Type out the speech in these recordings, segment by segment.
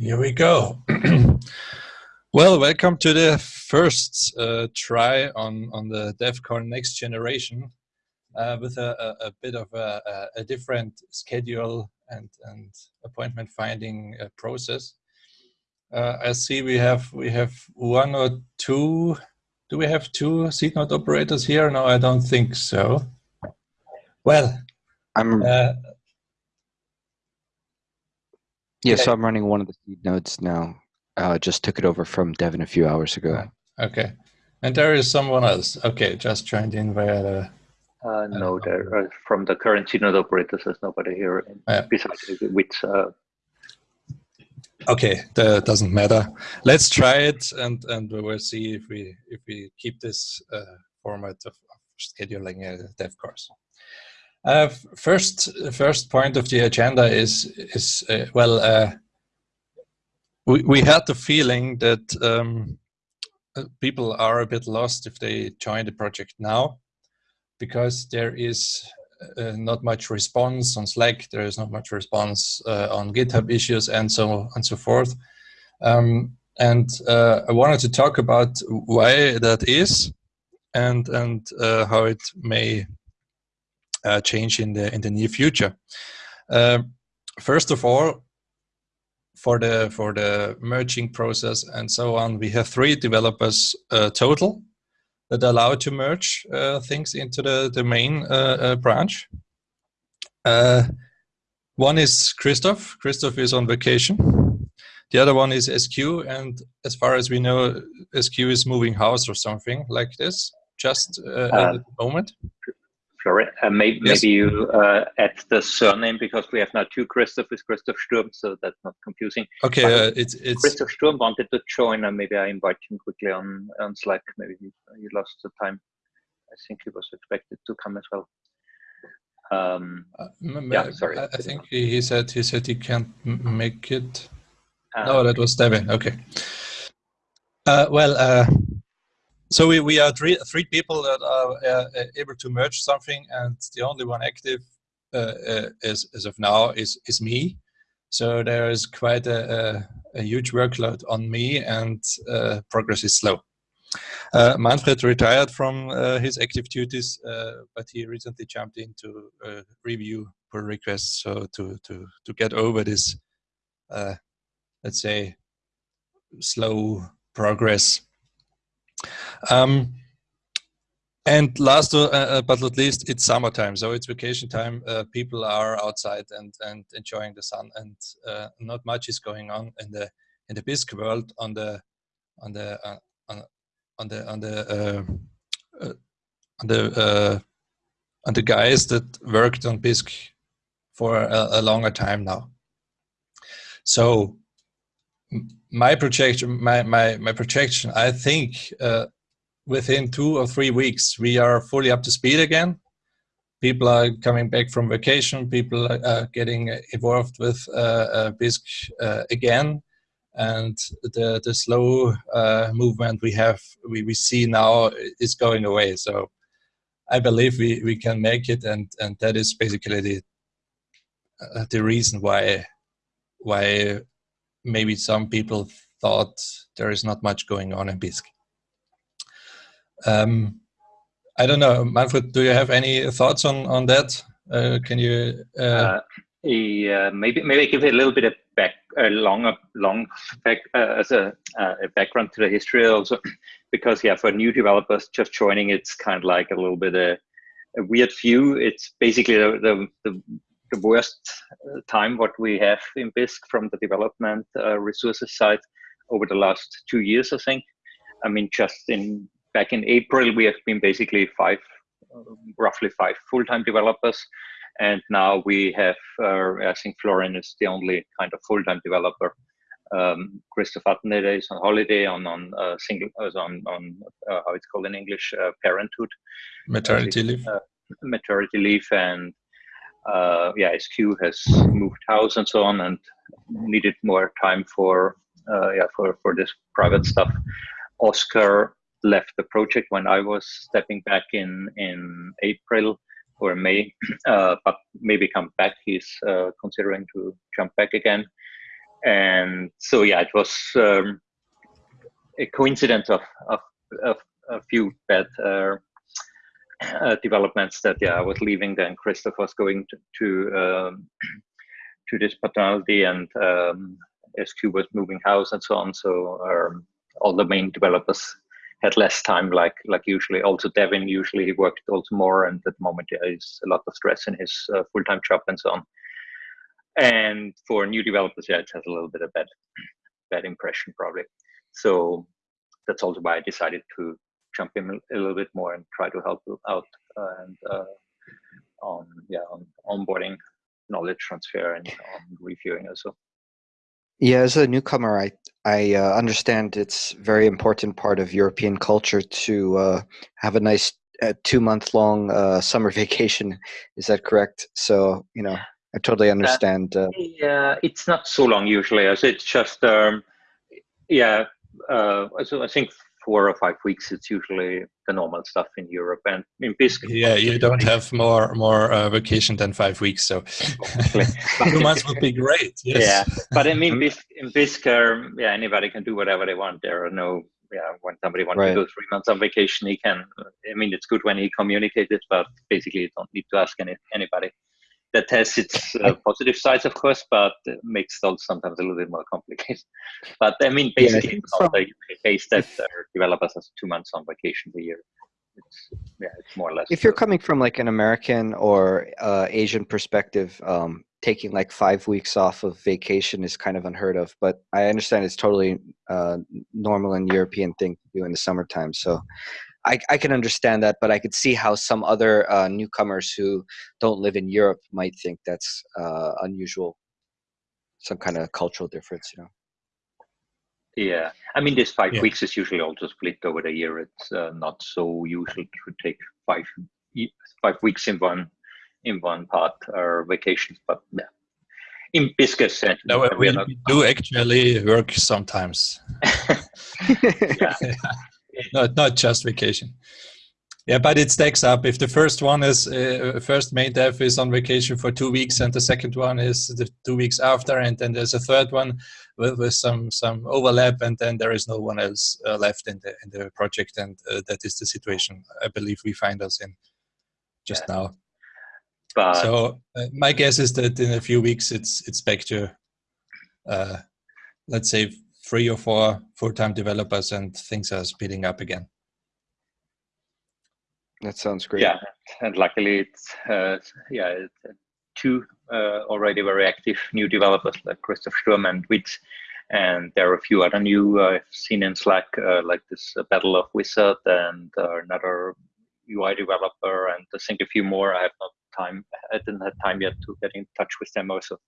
Here we go. well, welcome to the first uh, try on, on the DevCon Next Generation uh, with a, a, a, bit of a, a, different schedule and, and appointment finding uh, process. Uh, I see we have we have one or two. Do we have two seed node operators here? No, I don't think so. Well, I'm uh, yeah, so I'm running one of the seed nodes now. Uh, just took it over from Devin a few hours ago. Okay. And there is someone else. Okay, just joined in via the... Uh, no, there uh, from the current seed node operators, there's nobody here yeah. besides with... Uh, okay, that doesn't matter. Let's try it and, and we will see if we if we keep this uh, format of, of scheduling a dev course. Uh, first, first point of the agenda is is uh, well, uh, we we had the feeling that um, uh, people are a bit lost if they join the project now, because there is uh, not much response on Slack. There is not much response uh, on GitHub issues and so and so forth. Um, and I wanted to talk about why that is, and and how it may uh, change in the in the near future. Uh, first of all, for the for the merging process and so on, we have three developers uh, total that allow to merge uh, things into the the main uh, uh, branch. one is Christoph. Christoph is on vacation. The other one is SQ, and as far as we know, SQ is moving house or something like this, just at the moment. Sorry, uh, maybe, yes. maybe you uh, add the surname because we have now two Christoph with Christoph Sturm, so that's not confusing. Okay, uh, it's, it's Christoph Sturm wanted to join, and maybe I invite him quickly on on Slack. Maybe he, he lost the time. I think he was expected to come as well. Um, uh, yeah, sorry. I, I think he said he said he can't make it. Uh, no, that was Devin. Okay. Uh, well, so we, we are three, three people that are uh, able to merge something and the only one active uh, uh, as, as of now is, is me. So there is quite a, a, a huge workload on me and uh, progress is slow. Uh, Manfred retired from his active duties, but he recently jumped in to review pull requests so to, to, to get over this, let's say, slow progress um, and last uh, uh, but not least, it's summertime, so it's vacation time. Uh, people are outside and and enjoying the sun, and uh, not much is going on in the in the Bisq world on the on the uh, on, on the on the uh, on the on the guys that worked on Bisq for a, a longer time now. So my projection, my my my projection, I think within two or three weeks, we are fully up to speed again. People are coming back from vacation. People are getting involved with uh, uh, Bisq uh, again. And the, the slow uh, movement we have, we, we see now is going away. So I believe we, we can make it. And, and that is basically the, uh, the reason why, why maybe some people thought there is not much going on in Bisq. Um, I don't know, Manfred. Do you have any thoughts on on that? Uh, can you? Uh... Uh, yeah, maybe maybe give a little bit of back a long long back uh, as a, uh, a background to the history also, because yeah, for new developers just joining, it's kind of like a little bit a, a weird view. It's basically the, the, the the worst time what we have in Bisq from the development uh, resources side over the last two years, I think. I mean, just in back in April, we have been basically five, roughly five full-time developers. And now we have, uh, I think Florian is the only kind of full-time developer. Um, Christoph Atteneder is on holiday on on uh, single on on uh, how it's called in English uh, parenthood, maternity leave, uh, maternity leave, and uh, yeah, SQ has moved house and so on, and needed more time for yeah for for this private stuff. Oscar left the project when I was stepping back in in April or May, uh, but maybe come back. He's uh, considering to jump back again. and so yeah, it was um, a coincidence of, of, of a few bad uh, uh, developments that yeah I was leaving then. Christoph was going to to, um, to this paternity and um, SQ was moving house and so on. So um, all the main developers had less time like like usually. Also Devin usually he worked also more and at the moment there is a lot of stress in his uh, full-time job and so on. And for new developers yeah it has a little bit of bad bad impression probably. So that's also why I decided to jump in a little bit more and try to help out and uh, on yeah on onboarding knowledge transfer and on reviewing also yeah as a newcomer i i uh, understand it's very important part of european culture to uh, have a nice uh, two month long uh, summer vacation. Is that correct? So you know i totally understand uh, yeah it's not so long usually as it's just um, yeah so i think four or five weeks, it's usually the normal stuff in Europe. And in Bisq, yeah, you don't have more more uh, vacation than five weeks, so two months would be great. Yes. Yeah, but I mean, in Bisq, um, yeah, anybody can do whatever they want. There are no, yeah, when somebody wants right. to go three months on vacation, he can. I mean, it's good when he communicates but basically, you don't need to ask any anybody that has its uh, positive sides, of course, but makes those sometimes a little bit more complicated. But I mean, basically, yeah, it's not a case that developers have two months on vacation a year. It's, yeah, it's more or less. If you're coming from like an American or uh, Asian perspective, um, taking like five weeks off of vacation is kind of unheard of. But I understand it's totally uh, normal and European thing to do in the summertime. So I, I can understand that, but I could see how some other uh, newcomers who don't live in Europe might think that's uh, unusual, some kind of cultural difference, you know. Yeah, I mean, this five yeah. weeks is usually also split over the year. It's uh, not so usual to take five five weeks in one in one part or vacations, but yeah. In business, no, we, we do actually work sometimes. yeah. not not just vacation. Yeah, but it stacks up. If the first one is uh, first main dev is on vacation for two weeks, and the second one is the two weeks after, and then there's a third one with, with some some overlap, and then there is no one else uh, left in the in the project, and uh, that is the situation I believe we find us in just yeah. now. But so uh, my guess is that in a few weeks it's it's back to uh, let's say three or four full-time developers and things are speeding up again. That sounds great. Yeah, and luckily it's uh, yeah it's, uh, two uh, already very active new developers like Christoph Sturm and Witz, and there are a few other new uh, I've seen in Slack uh, like this uh, Battle of Wizard and another UI developer and I think a few more. I have not time. I didn't have time yet to get in touch with them also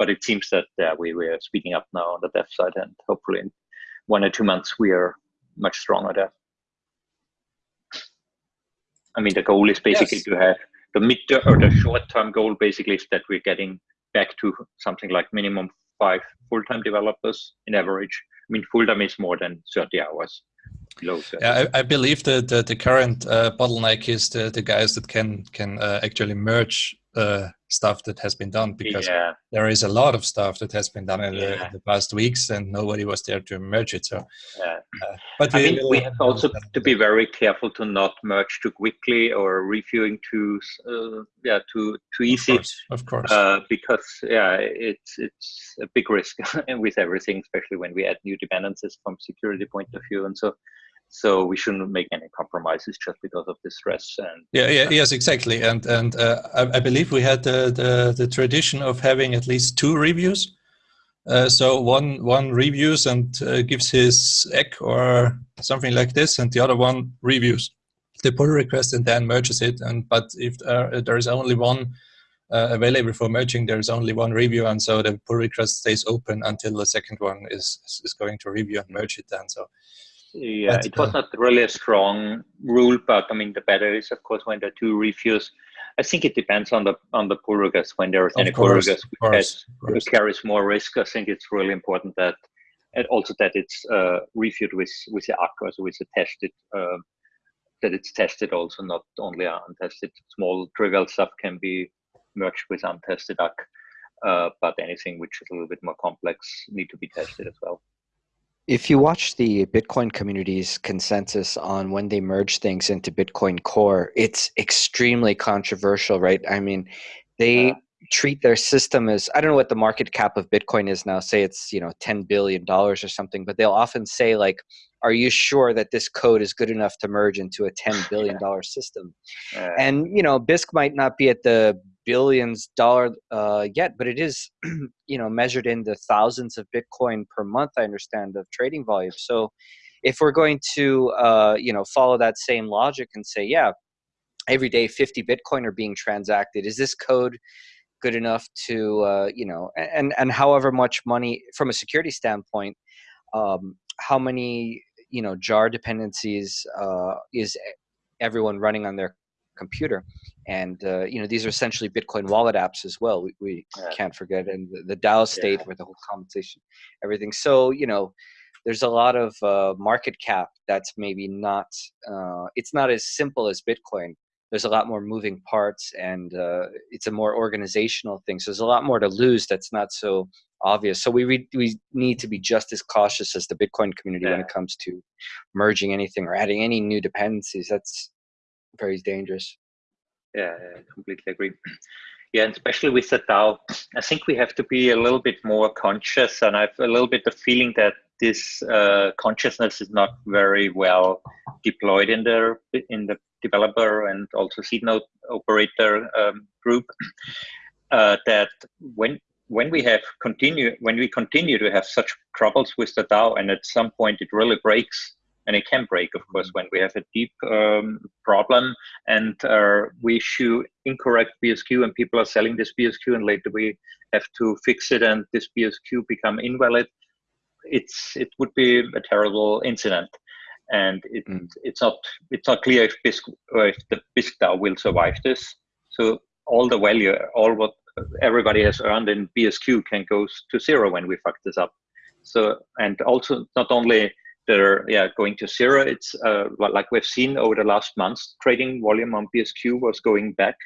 but it seems that yeah, we, we are speeding up now on the dev side and hopefully in one or two months we are much stronger there. I mean, the goal is basically yes. to have the mid or the short term goal basically is that we're getting back to something like minimum five full-time developers in average. I mean, full-time is more than 30 hours. Yeah, I, I, believe that the, the current uh, bottleneck is the, the guys that can can uh, actually merge uh, stuff that has been done because yeah. there is a lot of stuff that has been done in, yeah. the, in, the, past weeks and nobody was there to merge it so yeah. uh, but we, I mean, we have also to be very careful to not merge too quickly or reviewing too uh, yeah too too easy of course, of course. Uh, because yeah it's it's a big risk with everything especially when we add new dependencies from security point of view and so so we shouldn't make any compromises just because of the stress and yeah, yeah yes exactly. And and uh, I, I, believe we had the, the, the tradition of having at least two reviews. Uh, so one one reviews and uh, gives his ACK or something like this and the other one reviews. The pull request and then merges it and but if there is only one uh, available for merging there is only one review and so the pull request stays open until the second one is is going to review and merge it then. So yeah, That's it was not really a strong rule, but I mean, the better is, of course, when the two reviews. I think it depends on the on the pull request. When there is any pull request who carries more risk, I think it's really important that, and also that it's uh, reviewed with with the ACK, so with a tested, uh, that it's tested also, not only untested. Small trivial stuff can be merged with untested ACK. Uh, but anything which is a little bit more complex need to be tested as well. If you watch the Bitcoin community's consensus on when they merge things into Bitcoin Core, it's extremely controversial, right? I mean, they treat their system as I don't know what the market cap of Bitcoin is now. Say it's you know ten billion dollars or something, but they'll often say like, "Are you sure that this code is good enough to merge into a ten billion dollar system?" Uh, and you know, Bisq might not be at the billions dollar uh, yet, but it is you know measured in the thousands of Bitcoin per month. I understand of trading volume. So if we're going to uh, you know follow that same logic and say, yeah, every day 50 Bitcoin are being transacted, is this code good enough to uh, you know and and however much money from a security standpoint um, how many you know jar dependencies uh, is everyone running on their computer and uh, you know these are essentially bitcoin wallet apps as well we, we yeah. can't forget and the, the dao state yeah. with the whole compensation everything so you know there's a lot of uh, market cap that's maybe not uh, it's not as simple as bitcoin there's a lot more moving parts and uh, it's a more organizational thing. So there's a lot more to lose that's not so obvious. So we we need to be just as cautious as the Bitcoin community yeah. when it comes to merging anything or adding any new dependencies. That's very dangerous. Yeah, I completely agree. Yeah, and especially with the DAO, I think we have to be a little bit more conscious, and I've a little bit of feeling that this uh, consciousness is not very well deployed in the in the developer and also seed node operator um, group uh, that when when we have continue when we continue to have such troubles with the DAO and at some point it really breaks and it can break of course when we have a deep um, problem and uh, we issue incorrect BSQ and people are selling this BSQ and later we have to fix it and this BSQ become invalid it's it would be a terrible incident and it, mm. it's not it's not clear if Bisq or if the DAO will survive this. So all the value, all what everybody has earned in BSQ can go to zero when we fuck this up. So and also not only they're yeah going to zero, it's uh, like we've seen over the last months, trading volume on BSQ was going back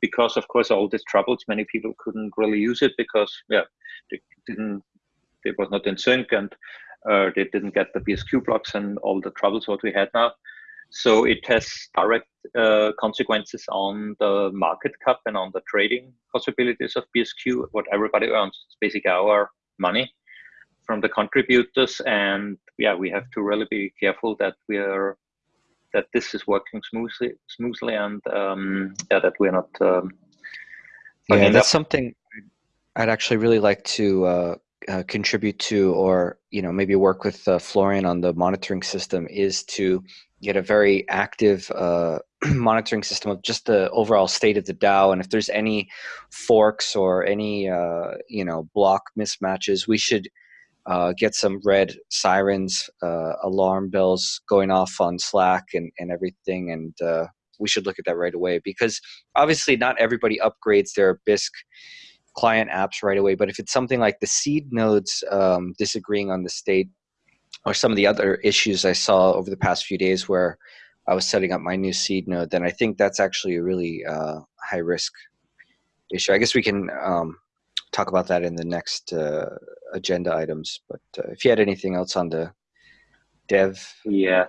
because of course all these troubles, many people couldn't really use it because yeah, they didn't it was not in sync and uh, they didn't get the BSQ blocks and all the troubles what we had now. So it has direct uh, consequences on the market cap and on the trading possibilities of BSQ, what everybody earns. It's basically our money from the contributors. And yeah, we have to really be careful that we are that this is working smoothly smoothly and um, yeah, that we're not um, yeah, that's something I'd actually really like to uh, uh, contribute to or you know maybe work with uh, Florian on the monitoring system is to get a very active uh, monitoring system of just the overall state of the DAO and if there's any forks or any uh, you know block mismatches we should uh, get some red sirens uh, alarm bells going off on Slack and, and everything and uh, we should look at that right away because obviously not everybody upgrades their Bisq client apps right away. But if it's something like the seed nodes um, disagreeing on the state, or some of the other issues I saw over the past few days where I was setting up my new seed node, then I think that's actually a really uh, high risk issue. I guess we can um, talk about that in the next uh, agenda items. But uh, if you had anything else on the dev, yeah,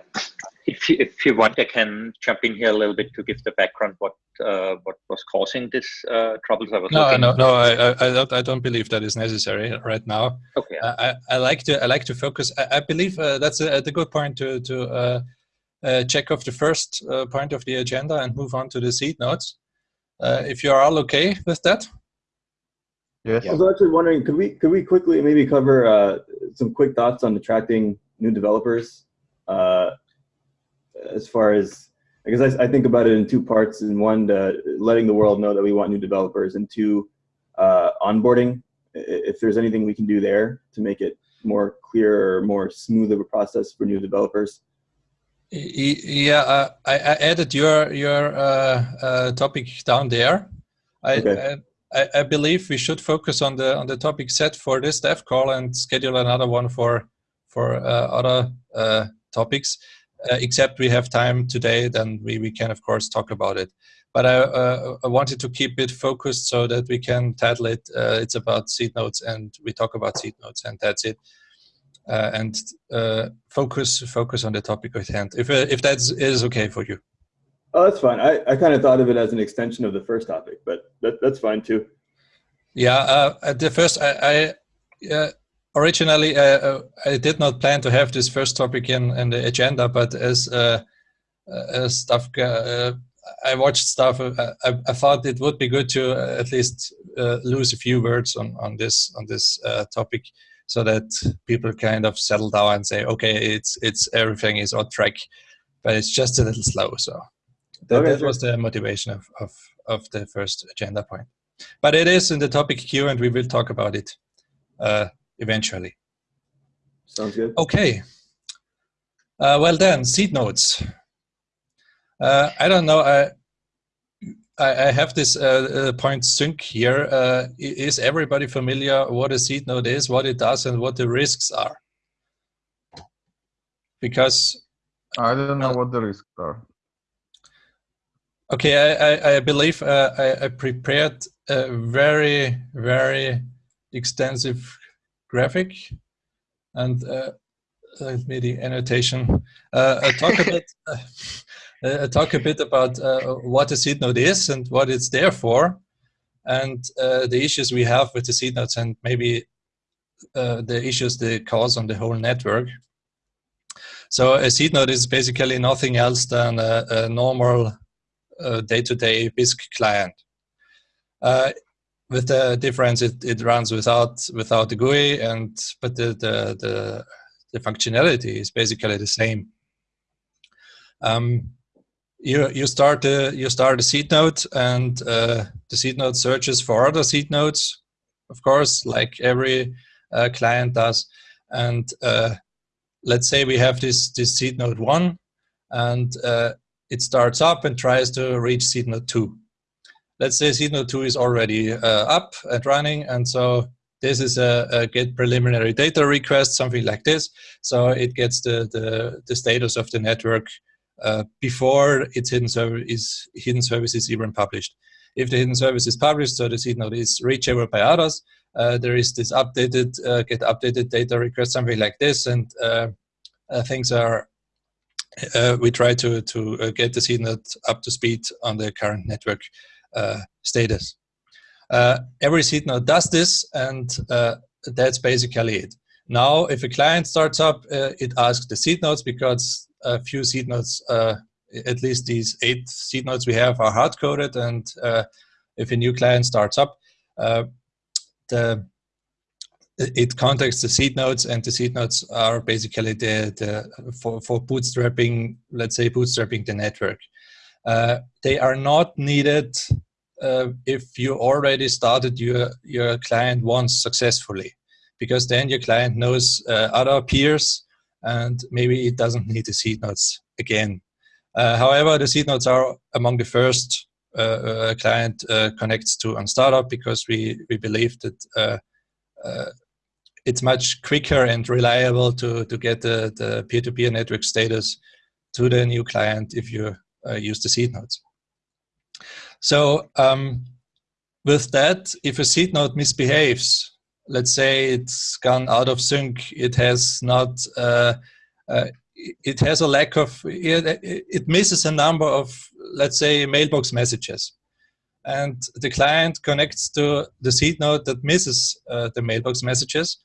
if you, if you want, I can jump in here a little bit to give the background what uh, what was causing this uh, troubles. I was no, looking. no, no. I, I, I don't I don't believe that is necessary right now. Okay. I, I like to I like to focus. I, I believe uh, that's a, a, good point to to uh, uh, check off the first uh, point of the agenda and move on to the seed nodes. if you're all okay with that. Yes. I was actually wondering, could we could we quickly maybe cover some quick thoughts on attracting new developers? as far as because I, I, think about it in two parts. In one, letting the world know that we want new developers, and two, uh, onboarding. If there's anything we can do there to make it more clear or more smooth of a process for new developers. Yeah, uh, I, I, added your your uh, uh topic down there. I, okay. I, I believe we should focus on the on the topic set for this dev call and schedule another one for for uh, other uh, topics uh, except we have time today, then we, we can of course talk about it. But I, uh, I wanted to keep it focused so that we can title it, uh, it's about seed nodes and we talk about seed nodes and that's it. Uh, and uh, focus focus on the topic at hand, if, if that is okay for you. Oh, that's fine. I, I kind of thought of it as an extension of the first topic, but that, that's fine too. Yeah, uh, the first, I, I uh, originally uh, uh, I did not plan to have this first topic in, in the agenda, but as, uh, uh, as stuff, I watched stuff, I, I, thought it would be good to at least lose a few words on, on this on this topic, so that people kind of settle down and say, okay, it's it's everything is on track, but it's just a little slow. So that, okay, that sure. was the motivation of, of of the first agenda point. But it is in the topic queue and we will talk about it uh, eventually. Sounds good. Okay. Uh, well then, seed nodes. Uh, I don't know, I, I, I have this uh, uh, point sync here. Uh, is everybody familiar what a seed node is, what it does and what the risks are? Because I don't know what the risks are. Okay, I, I, I believe uh, I, I, prepared a very, very extensive graphic and uh, let me the annotation. Uh, I talk a bit. Uh, talk a bit about uh, what a seed node is and what it's there for, and uh, the issues we have with the seed nodes, and maybe the issues they cause on the whole network. So a seed node is basically nothing else than a, a normal day-to-day -day Bisq client. Uh, with the difference, it, it runs without without the GUI, and but the the the, the functionality is basically the same. Um, you you start a, you start a seed node, and uh, the seed node searches for other seed nodes, of course, like every uh, client does. And uh, let's say we have this this seed node one, and uh, it starts up and tries to reach seed node 2. Let's say seed node 2 is already uh, up and running, and so this is a, a, get preliminary data request, something like this. So it gets the, the, the status of the network uh, before its hidden service is hidden service is even published. If the hidden service is published, so the seed node is reachable by others, uh, there is this updated uh, get updated data request, something like this, and uh, uh, things are uh, we try to, to uh, get the CNET up to speed on the current network uh, status. Uh, every seed node does this, and that's basically it. Now, if a client starts up, it asks the seed nodes because a few seed nodes, at least these eight seed nodes we have, are hard-coded, and if a new client starts up, the it contacts the seed nodes and the seed nodes are basically the, the for, for bootstrapping, let's say bootstrapping the network. Uh, they are not needed uh, if you already started your, your client once successfully, because then your client knows uh, other peers and maybe it doesn't need the seed nodes again. Uh, however, the seed nodes are among the first uh, uh, client connects to on startup because we, we believe that it's much quicker and reliable to, to get the, the peer-to-peer -peer network status to the new client if you uh, use the seed nodes. So um, with that, if a seed node misbehaves, let's say it's gone out of sync, it has not, uh, uh, it has a lack of, it, it misses a number of, let's say, mailbox messages and the client connects to the seed node that misses uh, the mailbox messages,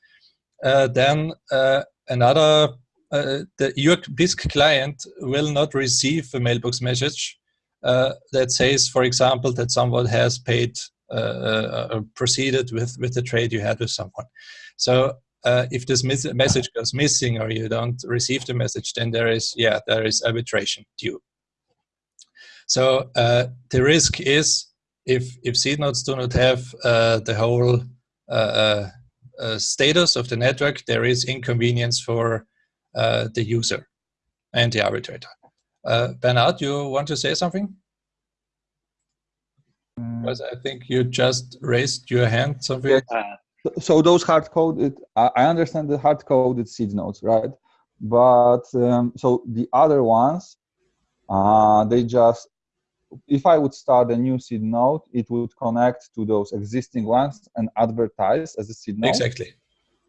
uh, then uh, another, uh, the, your Bisq client will not receive a mailbox message uh, that says, for example, that someone has paid, uh, proceeded with, with the trade you had with someone. So if this message goes missing or you don't receive the message, then there is, yeah, there is arbitration due. So the risk is if if seed nodes do not have uh, the whole uh, uh, uh, status of the network, there is inconvenience for uh, the user and the arbitrator. Bernard, you want to say something? Because I think you just raised your hand. Something. so those hard coded, I understand the hard coded seed nodes, right? but um, so the other ones, uh, they just, if I would start a new seed node, it would connect to those existing ones and advertise as a seed node. Exactly.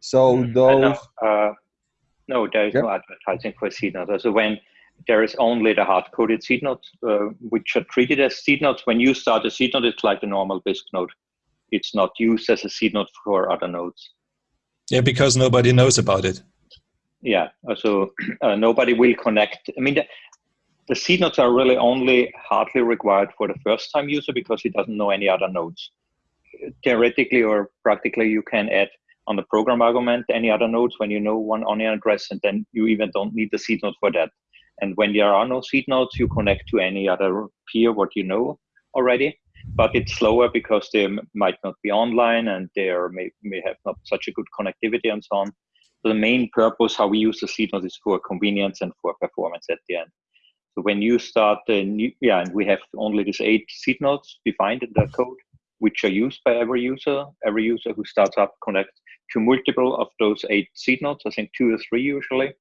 So Mm, those, no, uh, no, there is Yeah. no advertising for seed nodes. So when there is only the hard-coded seed nodes, uh, which are treated as seed nodes. When you start a seed node, it's like a normal Bisq node. It's not used as a seed node for other nodes. Yeah, because nobody knows about it. Yeah, so uh, nobody will connect. I mean, the, the seed nodes are really only hardly required for the first-time user because he doesn't know any other nodes. Theoretically or practically, you can add on the program argument any other nodes when you know one onion address, and then you even don't need the seed node for that. And when there are no seed nodes, you connect to any other peer what you know already. But it's slower because they might not be online and they are, may, may have not such a good connectivity and so on. So the main purpose how we use the seed node is for convenience and for performance at the end. So when you start the new, yeah, and we have only these eight seed nodes defined in the code, which are used by every user. Every user who starts up connects to multiple of those eight seed nodes. I think two or three usually.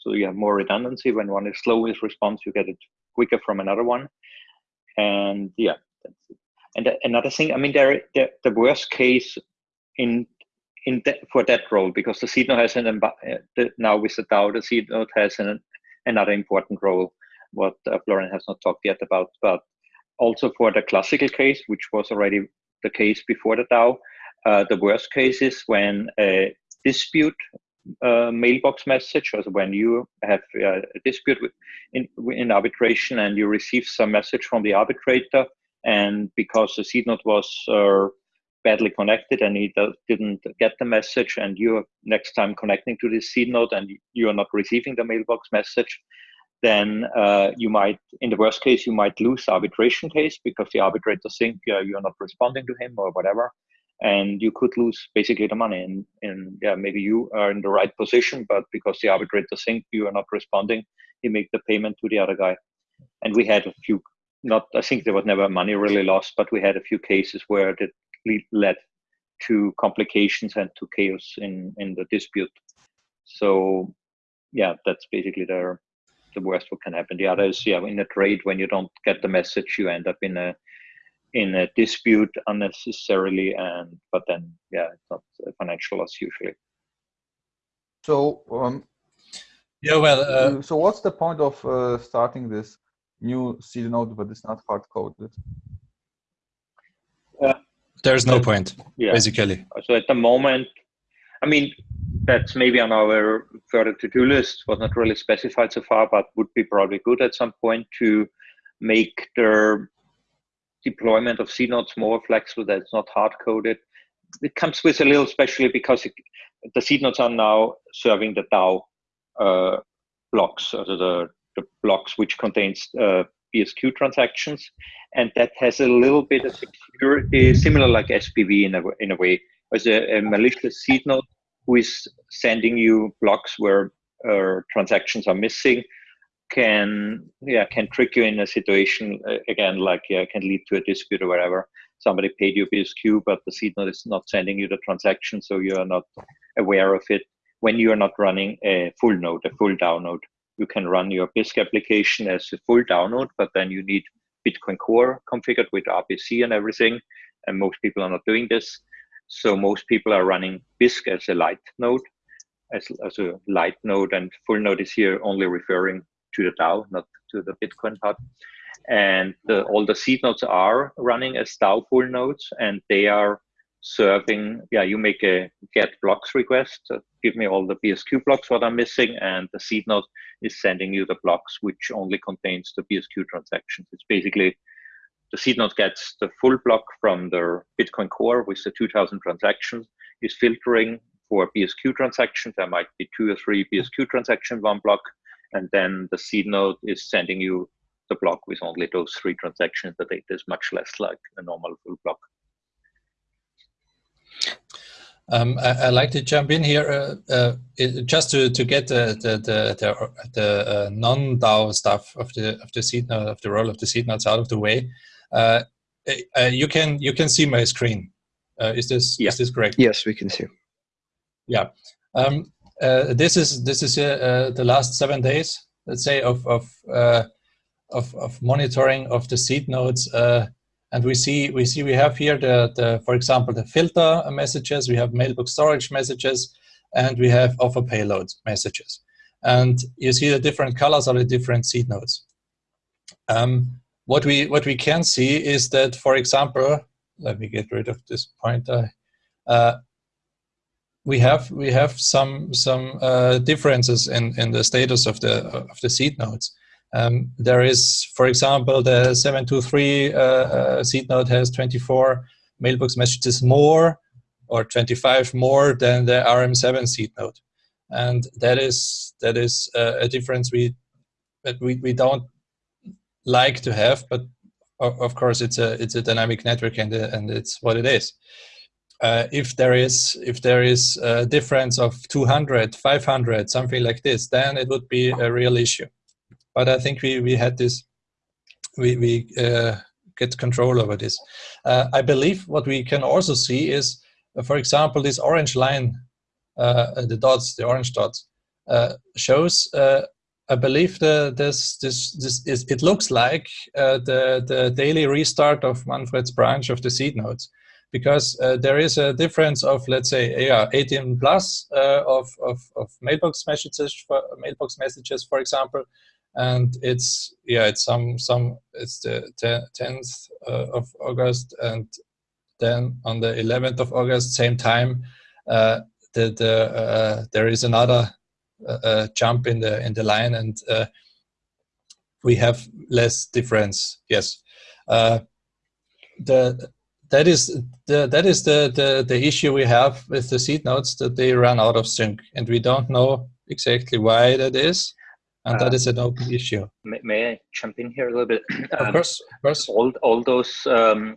So you have more redundancy. When one is slow with response, you get it quicker from another one. And yeah, that's it. And another thing, I mean, there, the, the worst case in in that, for that role because the seed node has an uh, the, now with the DAO, the seed node has an, another important role. What uh, Florian has not talked yet about, but also for the classical case, which was already the case before the DAO, uh, the worst case is when a dispute uh, mailbox message, or when you have uh, a dispute with, in, in arbitration and you receive some message from the arbitrator, and because the seed node was uh, badly connected and he didn't get the message, and you're next time connecting to this seed node and you are not receiving the mailbox message, then uh, you might, in the worst case, you might lose the arbitration case because the arbitrator think uh, you're not responding to him or whatever, and you could lose basically the money. And, and yeah, maybe you are in the right position, but because the arbitrator think you are not responding, he make the payment to the other guy. And we had a few, not I think there was never money really lost, but we had a few cases where it led to complications and to chaos in in the dispute. So yeah, that's basically the the worst what can happen. The other is yeah, in a trade when you don't get the message, you end up in a in a dispute unnecessarily, and but then yeah, it's not a financial loss usually. so um, Yeah, well, uh, so what's the point of uh, starting this new seed node but it's not hard coded? there's no point, Yeah. basically. So at the moment, I mean, that's maybe on our further to-do list. Was not really specified so far, but would be probably good at some point to make the deployment of seed nodes more flexible. That it's not hard coded. It comes with a little, especially because it, the seed nodes are now serving the DAO uh, blocks, the, the blocks which contains uh, BSQ transactions, and that has a little bit of security, similar like SPV in a in a way. As a, a malicious seed node who is sending you blocks where uh, transactions are missing can yeah can trick you in a situation uh, again like yeah can lead to a dispute or whatever. Somebody paid you BSQ but the seed node is not sending you the transaction so you are not aware of it. When you are not running a full node a full download you can run your Bisq application as a full download but then you need Bitcoin Core configured with RPC and everything and most people are not doing this so most people are running Bisq as a light node as, as a light node and full node is here only referring to the DAO, not to the Bitcoin part. And the, all the seed nodes are running as DAO full nodes, and they are serving. Yeah, you make a get blocks request. uh, give me all the BSQ blocks what I'm missing, and the seed node is sending you the blocks which only contains the BSQ transactions. It's basically the seed node gets the full block from the Bitcoin Core with the 2,000 transactions, is filtering for BSQ transactions. There might be two or three BSQ transactions one block, and then the seed node is sending you the block with only those three transactions. The data is much less like a normal full block. Um, I, I like to jump in here uh, uh, just to, to get the the the, the, the uh, non DAO stuff of the of the seed node of the role of the seed nodes out of the way. Uh, uh, you can you can see my screen. Uh, is this Yeah. is this correct? Yes, we can see. Yeah. Um, uh, this is this is uh, the last seven days, let's say, of of of, of monitoring of the seed nodes. and we see we see we have here the, the for example the filter messages, we have mailbox storage messages, and we have offer payload messages. And you see the different colors are the different seed nodes. Um, what we what we can see is that, for example, let me get rid of this pointer. Uh, we have we have some some uh, differences in in the status of the of the seed nodes. Um, there is, for example, the 723 uh, uh, seed node has 24 mailbox messages more or 25 more than the RM7 seed node, and that is that is uh, a difference we that we we don't like to have, but of course it's a it's a dynamic network and and it's what it is. Uh, if there is if there is a difference of 200 500 something like this then it would be a real issue. But i think we we had this we we uh, get control over this. Uh, i believe what we can also see is uh, for example this orange line uh, the dots the orange dots uh, shows I believe the, this this this is it looks like the the daily restart of Manfred's branch of the seed nodes because uh, there is a difference of let's say yeah 18 plus uh, of, of, of mailbox messages for mailbox messages for example and it's yeah it's some some it's the 10th uh, of August and then on the 11th of August same time uh, the, the uh, there is another uh, jump in the in the line and we have less difference. Yes. The that is the that is the, the the issue we have with the seed nodes that they run out of sync and we don't know exactly why that is and uh, that is an open issue. may, may, i jump in here a little bit? Of um, course of course. all, all those um,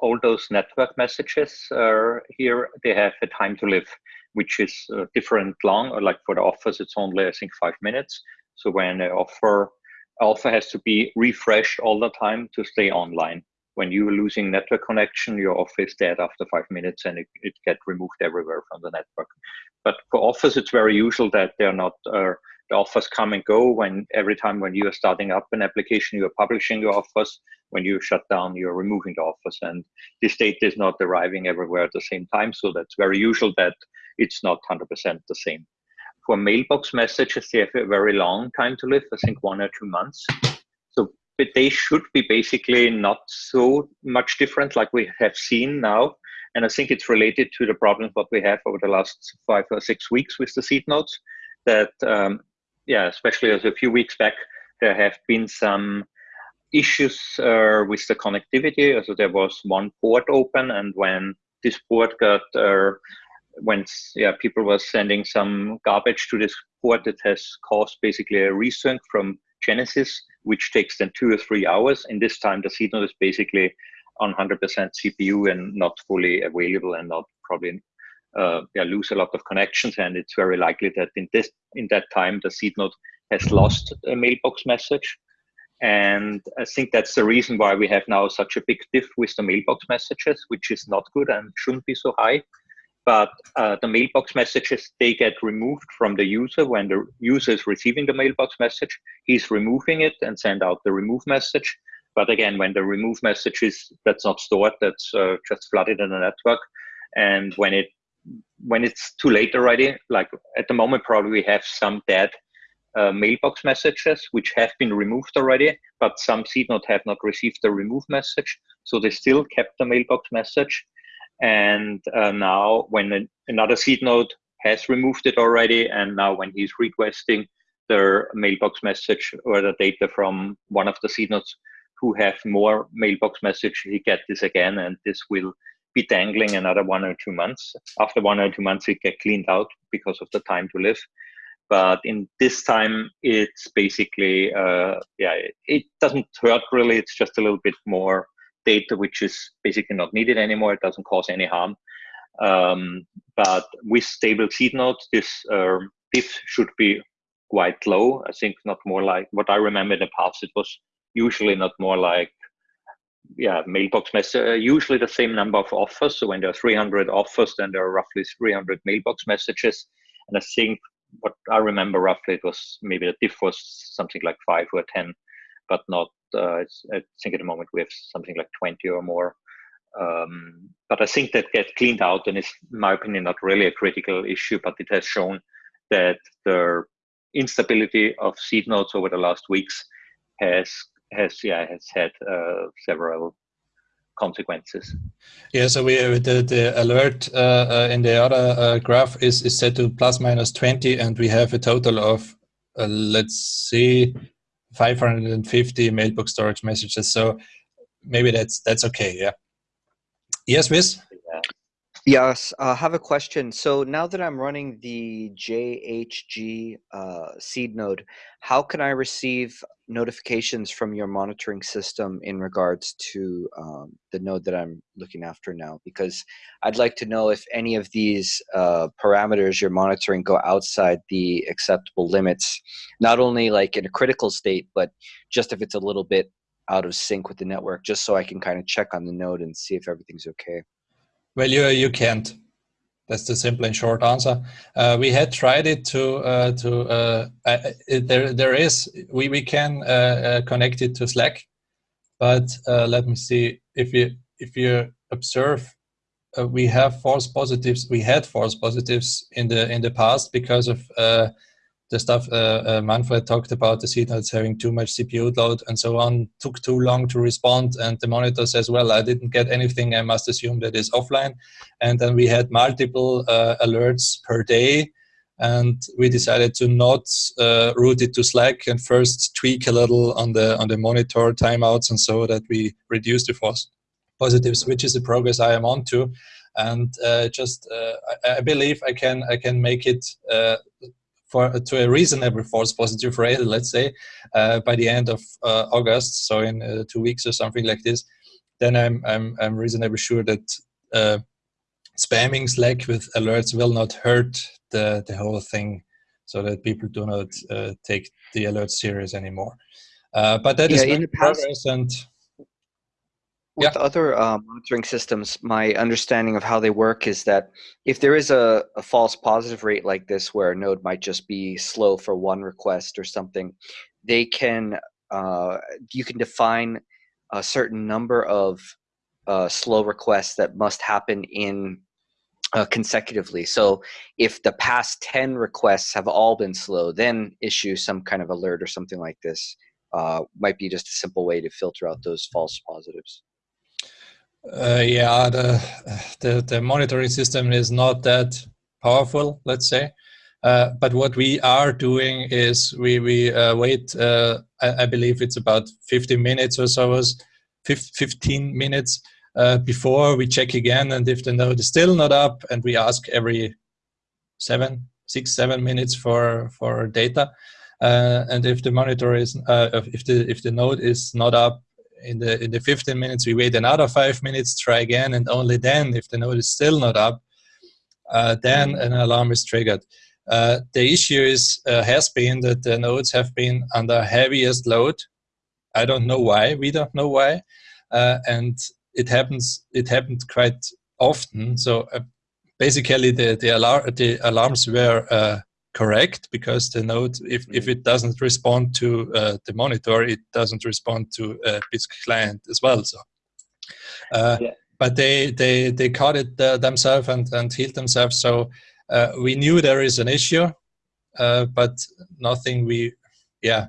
all those network messages are here. They have a time to live which is uh, different long or like for the offers it's only i think five minutes so when an offer offer has to be refreshed all the time to stay online when you're losing network connection, your offer is dead after five minutes and it, it gets removed everywhere from the network. But for offers, it's very usual that they're not, uh, the offers come and go when every time when you are starting up an application, you are publishing your offers. When you shut down, you're removing the offers. And this data is not arriving everywhere at the same time. So that's very usual that it's not 100% the same. For mailbox messages, they have a very long time to live, I think one or two months So but they should be basically not so much different like we have seen now. And I think it's related to the problems what we have over the last five or six weeks with the seed nodes that, um, yeah, especially as a few weeks back, there have been some issues uh, with the connectivity. So there was one port open and when this port got, uh, when yeah, people were sending some garbage to this port, that has caused basically a resync from Genesis which takes then two or three hours. In this time, the seed node is basically on 100% CPU and not fully available and not probably uh, yeah, lose a lot of connections. And it's very likely that in this in that time, the seed node has lost a mailbox message. And I think that's the reason why we have now such a big diff with the mailbox messages, which is not good and shouldn't be so high but uh, the mailbox messages they get removed from the user when the user is receiving the mailbox message. He's removing it and send out the remove message. But again when the remove message is that's not stored that's uh, just flooded in the network. And when it when it's too late already like at the moment probably we have some dead uh, mailbox messages which have been removed already but some seed node have not received the remove message. So they still kept the mailbox message and uh, now when another seed node has removed it already, and now when he's requesting the mailbox message or the data from one of the seed nodes who have more mailbox message, he get this again, and this will be dangling another one or two months. After one or two months, it get cleaned out because of the time to live. But in this time, it's basically, uh, yeah, it doesn't hurt really. It's just a little bit more data which is basically not needed anymore. It doesn't cause any harm. Um, but with stable seed nodes, this uh, diff should be quite low. I think not more like what I remember in the past. It was usually not more like yeah mailbox message. Uh, usually the same number of offers. So when there are 300 offers, then there are roughly 300 mailbox messages. And I think what I remember roughly, it was maybe the diff was something like five or 10, but not, I think at the moment we have something like 20 or more. Um, but I think that get cleaned out and is, in my opinion, not really a critical issue, but it has shown that the instability of seed nodes over the last weeks has has yeah has had uh, several consequences. Yeah, so we uh, the the alert uh, uh, in the other uh, graph is is set to plus minus twenty, and we have a total of uh, let's see, five hundred and fifty mailbox storage messages. So maybe that's that's okay. Yeah. Yes, Wiz. Yes, I have a question. So now that I'm running the JHG uh, seed node, how can I receive notifications from your monitoring system in regards to um, the node that I'm looking after now? Because I'd like to know if any of these uh, parameters you're monitoring go outside the acceptable limits, not only like in a critical state, but just if it's a little bit out of sync with the network, just so I can kind of check on the node and see if everything's okay. Well, you you can't. That's the simple and short answer. Uh, we had tried it to uh, to uh, it, there there is we we can uh, uh, connect it to Slack, but uh, let me see if you if you observe. we have false positives. We had false positives in the in the past because of the stuff uh, uh, Manfred talked about, the nodes having too much CPU load and so on, took too long to respond. And the monitor says, well, I didn't get anything. I must assume that is offline. And then we had multiple uh, alerts per day. And we decided to not uh, route it to Slack and first tweak a little on the on the monitor timeouts and so that we reduce the false positives, which is the progress I am on to. And uh, just uh, I, I, believe I can I can make it for to a reasonable false positive rate, let's say, uh, by the end of uh, August, so in uh, two weeks or something like this, then I'm I'm I'm reasonably sure that uh, spamming Slack with alerts will not hurt the the whole thing, so that people do not uh, take the alerts serious anymore. Uh, but that yeah, is in the past, progress and with yeah. other uh, monitoring systems, my understanding of how they work is that if there is a, a, false positive rate like this, where a node might just be slow for one request or something, they can uh, you can define a certain number of uh, slow requests that must happen in uh, consecutively. So if the past ten requests have all been slow, then issue some kind of alert or something like this. Uh, might be just a simple way to filter out those false positives. Uh, yeah, the, the, the monitoring system is not that powerful, let's say. Uh, but what we are doing is we we uh, wait. Uh, I, I, believe it's about 15 minutes or so, 15 minutes uh, before we check again, and if the node is still not up, and we ask every seven, six, seven minutes for for data. Uh, and if the monitor is, if the if the node is not up in the in the 15 minutes we wait another five minutes try again and only then if the node is still not up uh, then mm-hmm. an alarm is triggered. Uh, the issue is uh, has been that the nodes have been under heaviest load. I don't know why we don't know why uh, and it happens it happened quite often. So uh, basically the the, alar- the alarms were uh, correct because the node, if, if it doesn't respond to uh, the monitor, it doesn't respond to a Bisq client as well. So, uh, yeah. but they they they caught it uh, themselves and and healed themselves. So uh, we knew there is an issue, uh, but nothing. We yeah,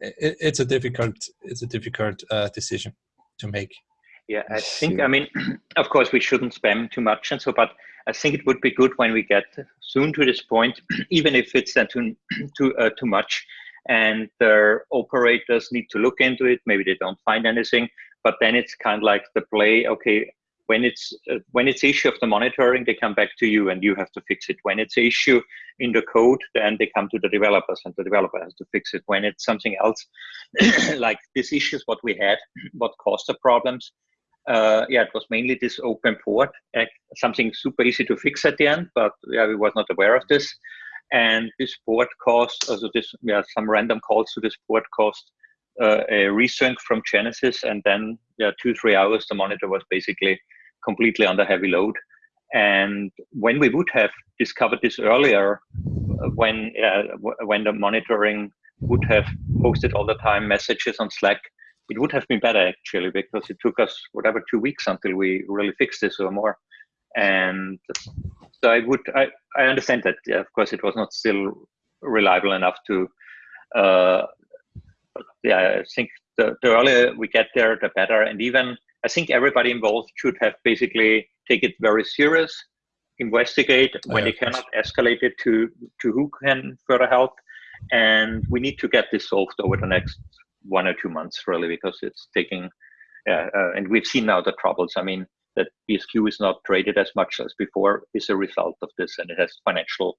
it, it's a difficult it's a difficult uh, decision to make. Yeah, I think I mean, of course, we shouldn't spam too much and so, but I think it would be good when we get soon to this point, even if it's then too too uh, too much, and the operators need to look into it. Maybe they don't find anything, but then it's kind of like the play. Okay, when it's uh, when it's issue of the monitoring, they come back to you, and you have to fix it. When it's issue in the code, then they come to the developers, and the developer has to fix it. When it's something else, like this issue is what we had, what caused the problems uh, yeah, it was mainly this open port, uh, something super easy to fix at the end, but yeah, we was not aware of this. And this port cost, also this, yeah, some random calls to this port cost uh, a resync from Genesis, and then yeah, two three hours the monitor was basically completely under heavy load. And when we would have discovered this earlier, when when the monitoring would have posted all the time messages on Slack, it would have been better actually because it took us whatever two weeks until we really fixed this or more. And so I would I, I understand that yeah, of course it was not still reliable enough to uh, yeah I think the, the earlier we get there the better. And even I think everybody involved should have basically take it very serious investigate when they cannot escalate it to to who can further help. And we need to get this solved over the next one or two months really because it's taking uh, uh, and we've seen now the troubles i mean that bsq is not traded as much as before is a result of this and it has financial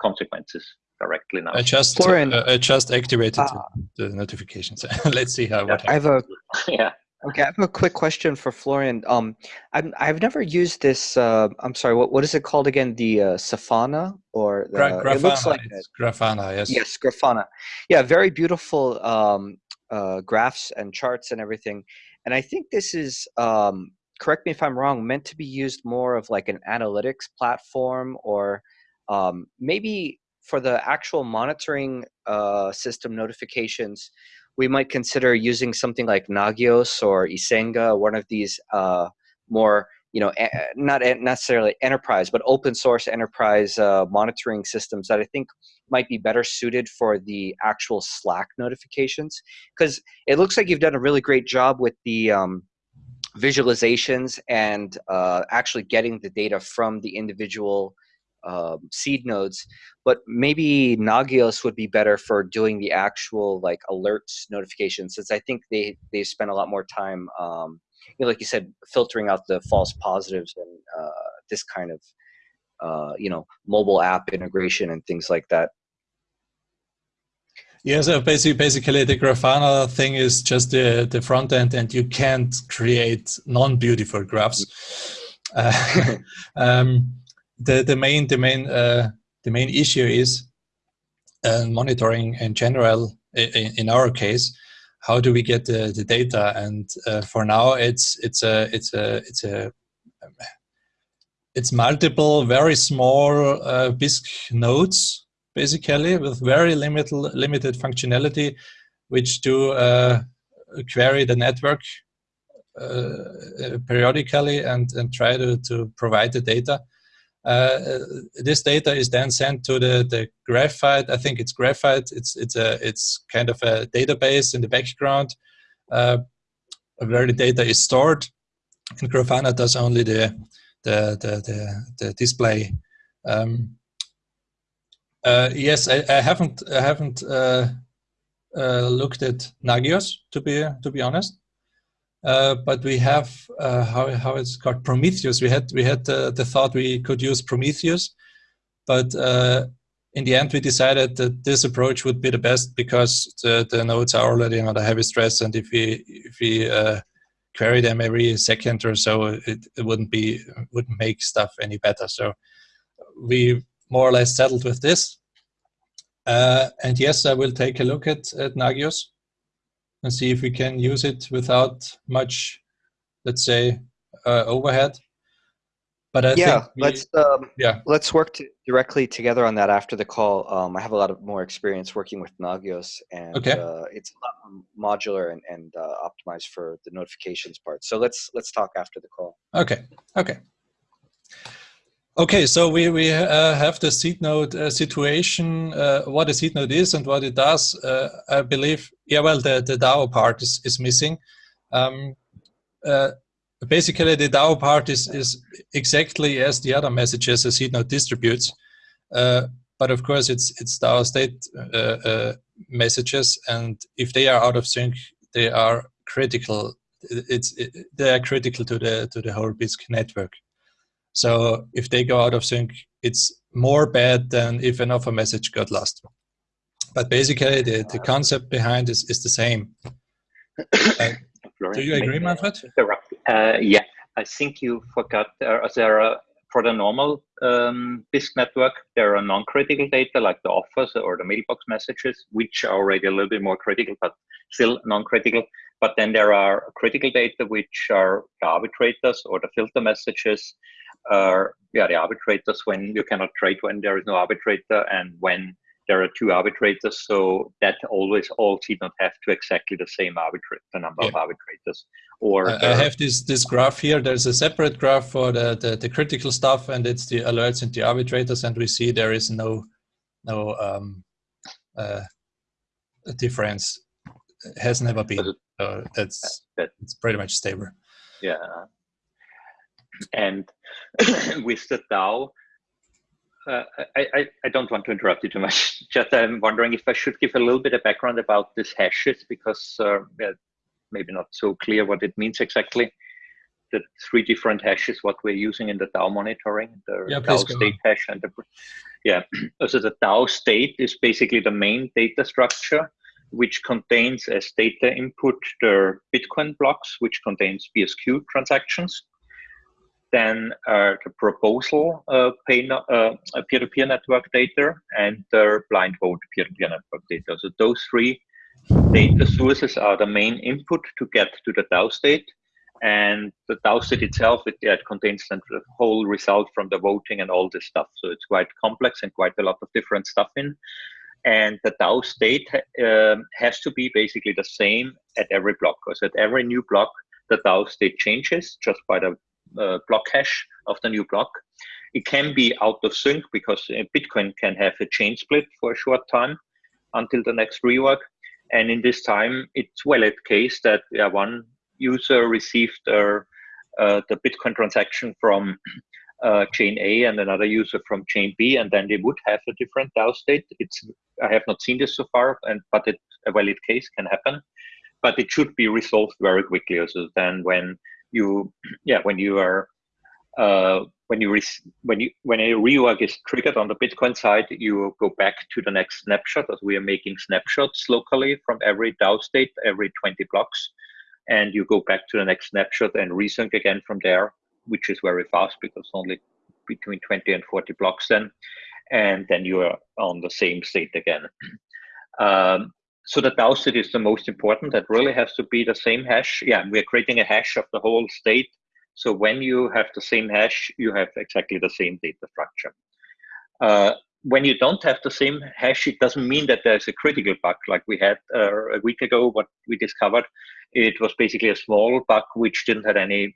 consequences directly now i just Florian, uh, i just activated uh, the notifications let's see how yeah, i have a yeah Okay, I have a quick question for Florian. Um, i have never used this. Uh, I'm sorry. What what is it called again? The uh, Safana or the, Gra- Grafana? It looks like Grafana. Yes. Yes, Grafana. Yeah, very beautiful um, uh, graphs and charts and everything. And I think this is. Um, correct me if I'm wrong. Meant to be used more of like an analytics platform or um, maybe for the actual monitoring uh, system notifications we might consider using something like Nagios or Icinga, one of these uh, more, you know, not necessarily enterprise, but open source enterprise uh, monitoring systems that I think might be better suited for the actual Slack notifications. Because it looks like you've done a really great job with the um, visualizations and uh, actually getting the data from the individual um, seed nodes, but maybe Nagios would be better for doing the actual like alerts notifications, since I think they they spend a lot more time, um, you know, like you said, filtering out the false positives and uh, this kind of uh, you know mobile app integration and things like that. Yeah, so basically, basically the Grafana thing is just the, the front end and you can't create non-beautiful graphs. Uh, um, the the main the main uh, the main issue is uh, monitoring in general. In, in, our case, how do we get the, the data? And uh, for now, it's it's a it's a it's a it's multiple very small uh, Bisq nodes basically with very limited limited functionality, which do uh, query the network uh, periodically and and try to to provide the data. Uh, this data is then sent to the, the graphite. I think it's graphite. It's it's a it's kind of a database in the background uh, where the data is stored. And Grafana does only the the the the, the display. Um, uh, yes, I, I, haven't I haven't uh, uh, looked at Nagios to be to be honest. Uh, but we have uh, how how it's called Prometheus. We had we had uh, the thought we could use Prometheus, but uh, in the end we decided that this approach would be the best because the, the nodes are already under heavy stress, and if we if we uh, query them every second or so, it, it wouldn't be wouldn't make stuff any better. So we more or less settled with this. and yes, I will take a look at at Nagios and see if we can use it without much, let's say, uh, overhead. But I yeah, we, let's um, yeah let's work to directly together on that after the call. Um, I have a lot of more experience working with Nagios, and okay. uh, it's a lot more modular and, and uh, optimized for the notifications part. So let's let's talk after the call. Okay. Okay. Okay, so we, we uh, have the seed node uh, situation, uh, what a seed node is and what it does. Uh, I believe, yeah, well, the, the DAO part is, is missing. Um, uh, basically, the DAO part is, is exactly as the other messages a seed node distributes. Uh, but of course, it's, it's DAO state messages, and if they are out of sync, they are critical. It's, it, they are critical to the, to the whole Bisq network. So if they go out of sync, it's more bad than if an offer message got lost. But basically, the, the concept behind is, is the same. Uh, do you agree, Manfred? Uh, yeah, I think you forgot there, there are, for the normal um, Bisq network, there are non-critical data like the offers or the mailbox messages, which are already a little bit more critical, but still non-critical. But then there are critical data, which are the arbitrators or the filter messages, are yeah, the arbitrators when you cannot trade when there is no arbitrator and when there are two arbitrators. So that always all seed not have to exactly the same arbitrator, the number yeah. of arbitrators. Or I, I have this this graph here. There's a separate graph for the, the, the critical stuff, and it's the alerts and the arbitrators, and we see there is no no um, uh, difference. It has never been. So that's that, it's pretty much stable. Yeah. And with the DAO, uh, I, I, I, don't want to interrupt you too much. Just I'm wondering if I should give a little bit of background about these hashes because uh, yeah, maybe not so clear what it means exactly. The three different hashes, what we're using in the DAO monitoring, the yeah, DAO state hash and the yeah. So the DAO state is basically the main data structure which contains as data input the Bitcoin blocks, which contains BSQ transactions. Then uh, the proposal uh, peer-to-peer network data and the blind vote peer-to-peer network data. So those three data sources are the main input to get to the DAO state. And the DAO state itself, it, it contains the whole result from the voting and all this stuff. So it's quite complex and quite a lot of different stuff in. And the DAO state um, has to be basically the same at every block. Because at every new block, the DAO state changes just by the uh, block hash of the new block. It can be out of sync because uh, Bitcoin can have a chain split for a short time until the next reorg. And in this time, it's well at case that yeah, one user received uh, uh, the Bitcoin transaction from uh, chain A and another user from chain B, and then they would have a different DAO state. It's I have not seen this so far, and but it, a valid case can happen, but it should be resolved very quickly. Also, then when you yeah when you are uh, when you when you when a reorg is triggered on the Bitcoin side, you go back to the next snapshot as we are making snapshots locally from every DAO state every 20 blocks, and you go back to the next snapshot and resync again from there which is very fast because only between 20 and 40 blocks then, and then you are on the same state again. Um, so the DAO state is the most important. That really has to be the same hash. Yeah, we're creating a hash of the whole state. So when you have the same hash, you have exactly the same data structure. Uh, when you don't have the same hash, it doesn't mean that there's a critical bug like we had uh, a week ago. What we discovered, it was basically a small bug which didn't have any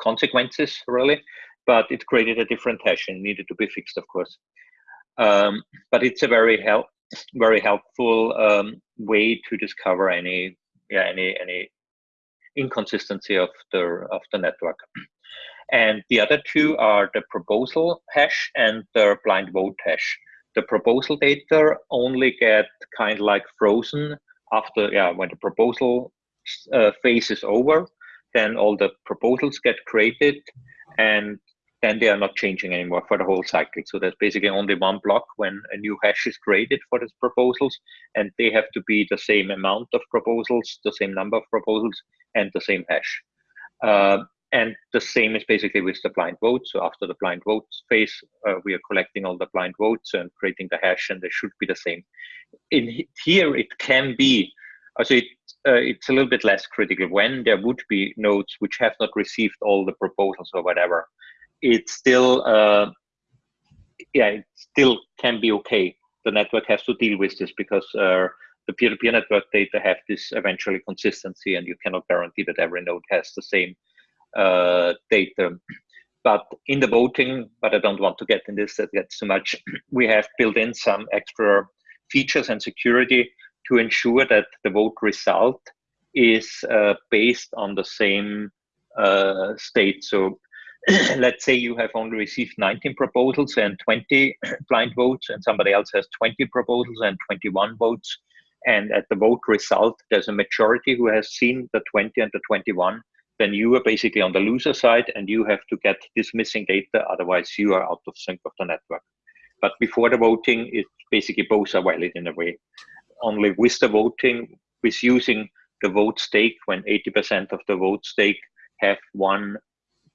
consequences really, but it created a different hash and needed to be fixed, of course. Um, but it's a very help, very helpful um, way to discover any, yeah, any any inconsistency of the of the network. And the other two are the proposal hash and the blind vote hash. The proposal data only get kind of like frozen after, yeah, when the proposal uh, phase is over, then all the proposals get created and then they are not changing anymore for the whole cycle. So there's basically only one block when a new hash is created for these proposals, and they have to be the same amount of proposals, the same number of proposals, and the same hash. Uh, and the same is basically with the blind vote. So after the blind vote phase, uh, we are collecting all the blind votes and creating the hash, and they should be the same. In here, it can be so it, uh, it's a little bit less critical when there would be nodes which have not received all the proposals or whatever. It still, uh, yeah, it still can be okay. The network has to deal with this because uh, the peer-to-peer -peer network data have this eventually consistency, and you cannot guarantee that every node has the same uh, data. But in the voting, but I don't want to get in this, that gets too much. We have built in some extra features and security to ensure that the vote result is uh, based on the same uh, state. So let's say you have only received 19 proposals and 20 blind votes, and somebody else has 20 proposals and 21 votes. And at the vote result, there's a majority who has seen the 20 and the 21. Then you are basically on the loser side, and you have to get this missing data. Otherwise, you are out of sync of the network. But before the voting, it basically both are valid in a way only with the voting, with using the vote stake when 80% of the vote stake have one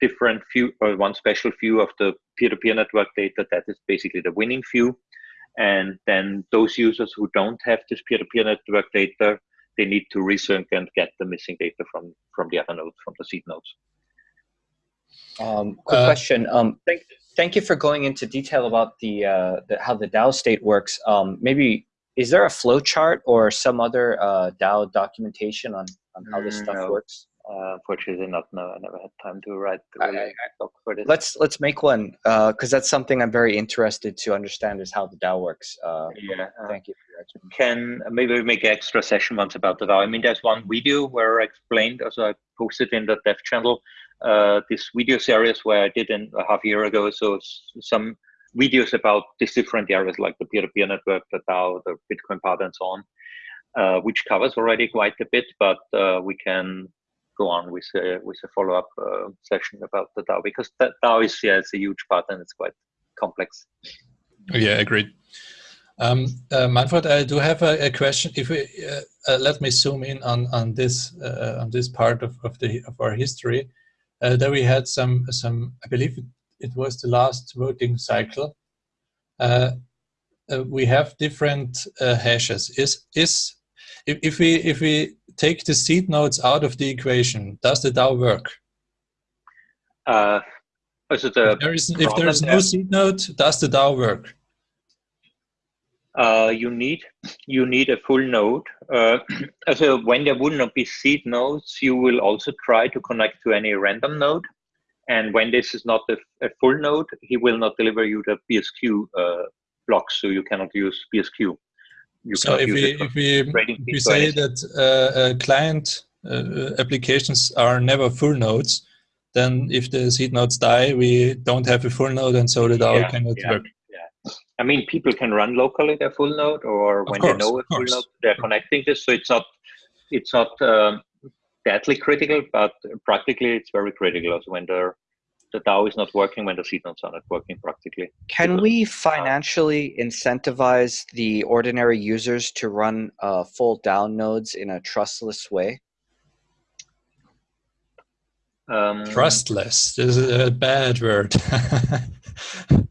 different view or one special view of the peer-to-peer -peer network data that is basically the winning view and then those users who don't have this peer-to-peer -peer network data they need to resync and get the missing data from from the other nodes, from the seed nodes. Um, quick uh, question. Um, thank, thank you for going into detail about the, uh, the how the DAO state works. Um, maybe is there a flow chart or some other uh, DAO documentation on, on how this stuff no. works? Uh, unfortunately, not. No, I never had time to write the doc for this. Let's let's make one because uh, that's something I'm very interested to understand is how the DAO works. Uh, yeah. Thank you. Can maybe we make an extra session once about the DAO? I mean, there's one video where I explained, also I posted in the dev channel, uh, this video series where I did in a half year ago. So some videos about these different areas like the peer-to-peer network, the DAO, the Bitcoin part, and so on, uh, which covers already quite a bit. But uh, we can go on with a with a follow-up uh, session about the DAO because that DAO is yeah it's a huge part and it's quite complex. Yeah, agreed. Um, uh, Manfred, I do have a, a question. If we uh, uh, let me zoom in on on this uh, on this part of, of the of our history, uh, we had some some I believe it, it was the last voting cycle. Uh, we have different hashes. Is is if, if we if we take the seed nodes out of the equation, does the DAO work? Uh, if there is, if there is no seed node, does the DAO work? Uh, you need you need a full node. Uh, so when there would not be seed nodes, you will also try to connect to any random node. And when this is not a, a full node, he will not deliver you the BSQ uh, blocks, so you cannot use BSQ so if we, if we, if we say that uh, uh, client uh, applications are never full nodes, then if the seed nodes die, we don't have a full node, and so the DAO yeah, cannot yeah, work. Yeah. I mean, people can run locally their full node, or when course, they know a full node, they're connecting this. So it's not it's not um, deadly critical, but practically it's very critical. Also, when they're the DAO is not working when the seed nodes are not working practically. Can we financially incentivize the ordinary users to run uh, full DAO nodes in a trustless way? Um, Trustless this is a bad word. uh,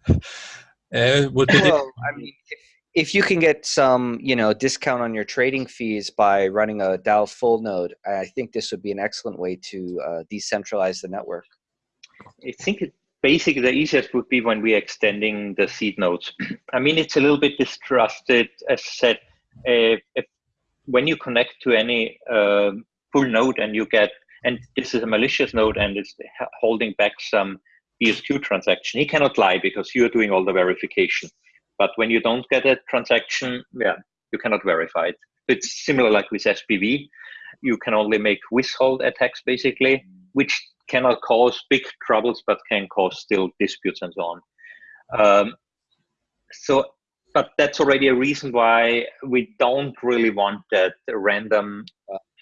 would be well, I mean, if, if you can get some, you know, discount on your trading fees by running a DAO full node, I think this would be an excellent way to uh, decentralize the network. I think it, basically the easiest would be when we're extending the seed nodes. I mean, it's a little bit distrusted, as said, if, when you connect to any uh, full node and you get, and this is a malicious node and it's holding back some BSQ transaction, he cannot lie because you're doing all the verification. But when you don't get a transaction, yeah, you cannot verify it. It's similar like with SPV. You can only make withhold attacks basically, which cannot cause big troubles, but can cause still disputes and so on. Um, so, but that's already a reason why we don't really want that random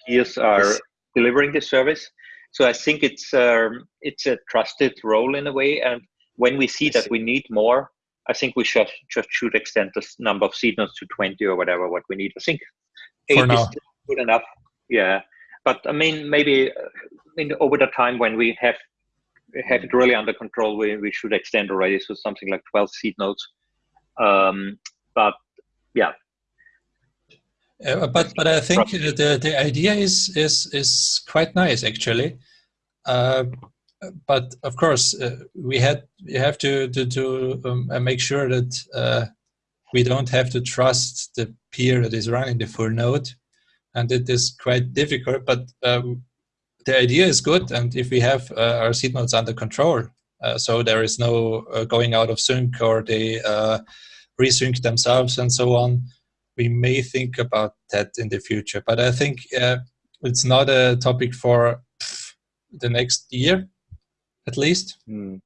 peers are delivering the service. So I think it's um, it's a trusted role in a way, and when we see that we need more, I think we should just should extend the number of seed nodes to 20 or whatever what we need. I think eight is good enough. Yeah, but I mean maybe uh, in over the time when we have have it really under control, we, we should extend already so something like 12 seed nodes. Um, but yeah. Uh, but but I think the the idea is is is quite nice actually. Uh, but of course, uh, we had we have to to, to um, uh, make sure that uh, we don't have to trust the peer that is running the full node, and it is quite difficult. But um, the idea is good, and if we have uh, our seed nodes under control, uh, so there is no uh, going out of sync or they uh, resync themselves and so on, we may think about that in the future. But I think uh, it's not a topic for the next year, at least. Mm.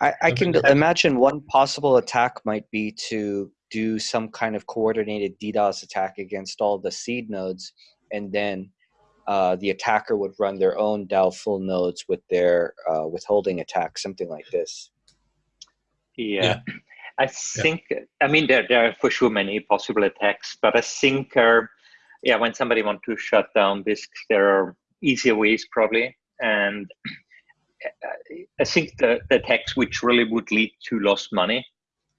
I, I can imagine one possible attack might be to do some kind of coordinated DDoS attack against all the seed nodes and then uh, the attacker would run their own DAO full nodes with their uh, withholding attack, something like this. Yeah. yeah. I think, yeah. I mean, there, there are for sure many possible attacks, but I think, uh, yeah, when somebody wants to shut down this, there are easier ways probably. And I think the, the attacks which really would lead to lost money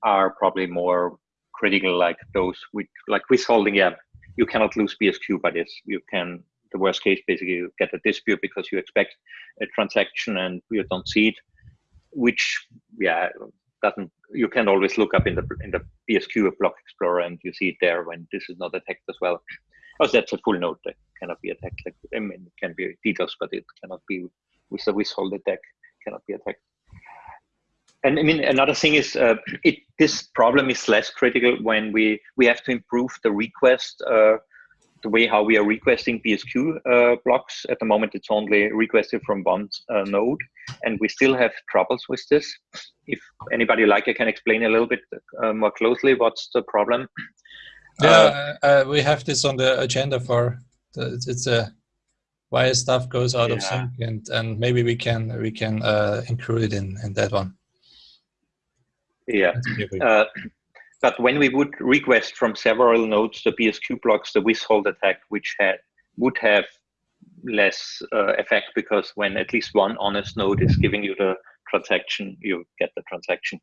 are probably more critical, like those with like withholding, yeah, you cannot lose BSQ by this. You can, the worst case, basically you get a dispute because you expect a transaction and you don't see it, which, yeah, doesn't, you can always look up in the in the BSQ block explorer and you see it there when this is not attacked as well. Oh, that's a full node that cannot be attacked. Like, I mean, it can be DDoS, but it cannot be with the withhold attack, cannot be attacked and I mean another thing is uh, it this problem is less critical when we we have to improve the request uh, the way how we are requesting BSQ uh, blocks. At the moment, it's only requested from one uh, node, and we still have troubles with this. If anybody like, I can explain a little bit uh, more closely what's the problem. Yeah, uh, we have this on the agenda for the, it's a why stuff goes out yeah. of sync, and and maybe we can we can include it in in that one. Yeah. Uh, but when we would request from several nodes the BSQ blocks, the withhold attack, which had would have less uh, effect because when at least one honest node is giving you the transaction, you get the transaction.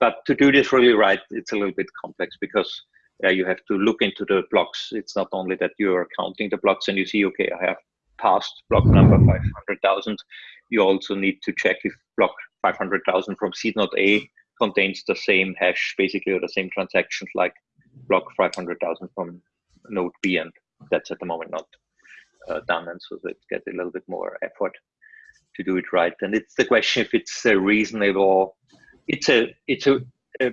But to do this really right, it's a little bit complex because uh, you have to look into the blocks. It's not only that you're counting the blocks and you see, okay, I have passed block number 500,000. You also need to check if block 500,000 from seed node A contains the same hash, basically, or the same transactions like block 500,000 from node B, and that's at the moment not uh, done. And so it gets a little bit more effort to do it right. And it's the question if it's a reasonable, it's a, it's a, a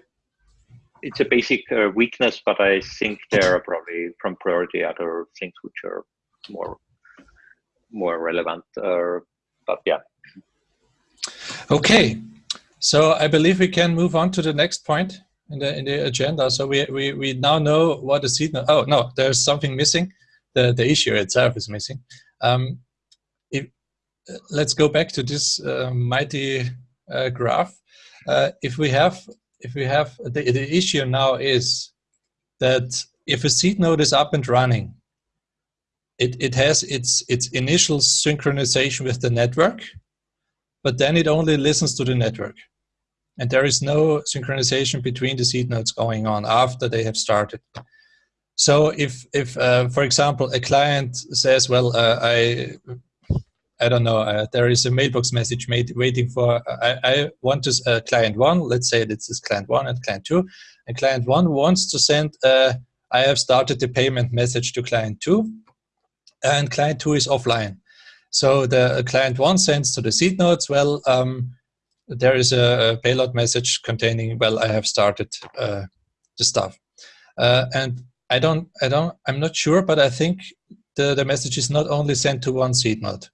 it's a basic uh, weakness, but I think there are probably from priority other things which are more more relevant. Uh, but yeah. Okay, so I believe we can move on to the next point in the in the agenda. So we we, we now know what the seed. Oh no, there's something missing. The the issue itself is missing. Um, if, let's go back to this uh, mighty uh, graph. Uh, if we have if we have the the issue now is that if a seed node is up and running, it it has its its initial synchronization with the network but then it only listens to the network. And there is no synchronization between the seed nodes going on after they have started. So if, if uh, for example, a client says, well, uh, I, I don't know, uh, there is a mailbox message made waiting for, I, I want to, uh, client one, let's say this is client one and client two, and client one wants to send, uh, I have started the payment message to client two, and client two is offline. So the client one sends to the seed nodes, well, um, there is a, payload message containing, well, I have started uh, the stuff. Uh, and I don't, I don't, I'm not sure, but I think the, the message is not only sent to one seed node.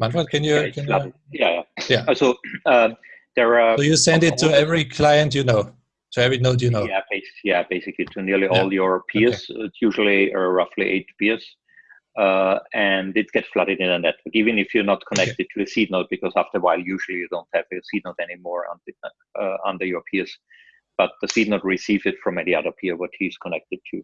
Manfred, can you? Yeah, can you yeah, yeah. yeah. So uh, there are. So you send it to every client you know, to every node you know. Yeah, basically, yeah, basically to nearly yeah. all your peers. Okay. It's usually uh, roughly eight peers uh, and it gets flooded in a network, even if you're not connected to a seed node, because after a while, usually you don't have a seed node anymore under, uh, under your peers. But the seed node receives it from any other peer what he's connected to.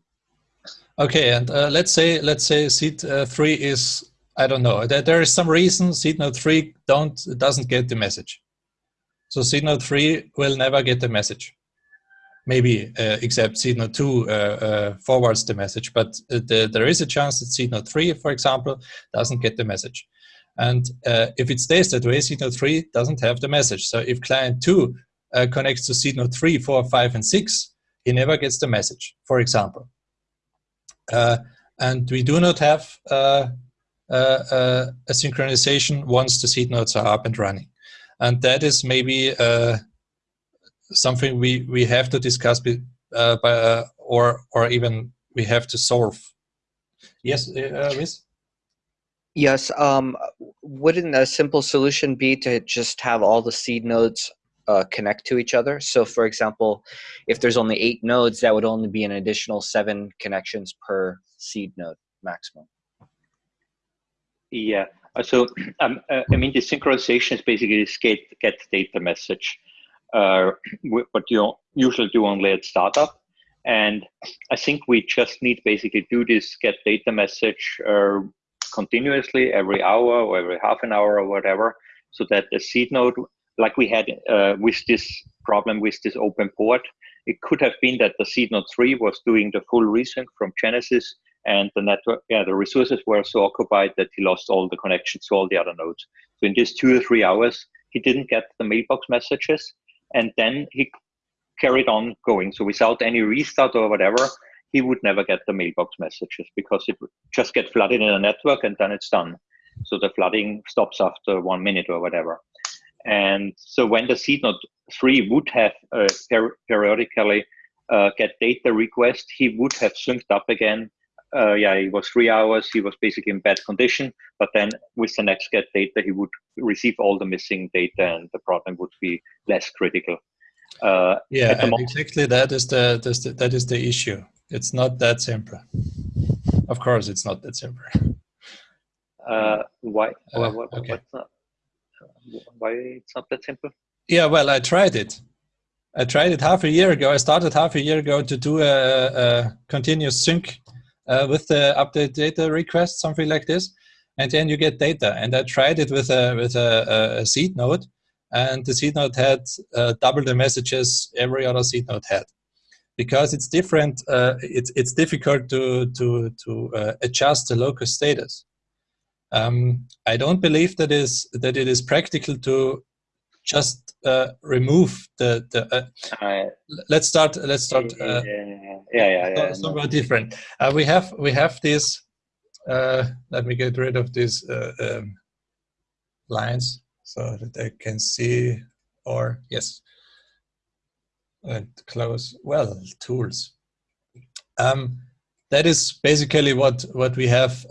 Okay, and uh, let's say let's say seed uh, three is I don't know. There, there is some reason seed node three don't doesn't get the message. So seed node three will never get the message maybe uh, except seed node 2 uh, uh, forwards the message, but the, there is a chance that seed node 3, for example, doesn't get the message. And uh, if it stays that way, seed node 3 doesn't have the message. So if client 2 uh, connects to seed node 3, 4, 5, and 6, he never gets the message, for example. Uh, and we do not have a synchronization once the seed nodes are up and running. And that is maybe something we we have to discuss uh, by, uh, or or even we have to solve. Yes, uh, Miss. Yes. Um, wouldn't a simple solution be to just have all the seed nodes uh, connect to each other? So, for example, if there's only eight nodes, that would only be an additional seven connections per seed node maximum. Yeah. So, um, uh, I mean, the synchronization is basically this get, get data message uh, what you usually do only at startup. And I think we just need basically do this get data message uh, continuously every hour or every half an hour or whatever, so that the seed node, like we had uh, with this problem with this open port, it could have been that the seed node 3 was doing the full resync from Genesis and the network, yeah, the resources were so occupied that he lost all the connections to all the other nodes. So in just two or three hours, he didn't get the mailbox messages, and then he carried on going. So without any restart or whatever, he would never get the mailbox messages because it would just get flooded in the network and then it's done. So the flooding stops after one minute or whatever. And so when the seed node 3 would have uh, per periodically uh, get data request, he would have synced up again. Uh, yeah, it was three hours. He was basically in bad condition, but then with the next get data, he would receive all the missing data, and the problem would be less critical. Uh, yeah, exactly. That is the, that is the issue. It's not that simple. Of course, it's not that simple. Uh, why? Uh, what, okay. Not, why it's not that simple? Yeah, well, I tried it. I tried it half a year ago. I started half a year ago to do a, a continuous sync uh, with the update data request, something like this, and then you get data. And I tried it with a with a, a seed node, and the seed node had uh, double the messages every other seed node had, because it's different. Uh, it's it's difficult to to to uh, adjust the local status. Um, I don't believe that is that it is practical to just uh, remove the the. Uh, let's start. Let's start. Uh, yeah, yeah, yeah. Somewhat different. Uh, we have we have this. Uh, let me get rid of these um, lines so that I can see. Or yes, and close. Well, tools. Um, that is basically what what we have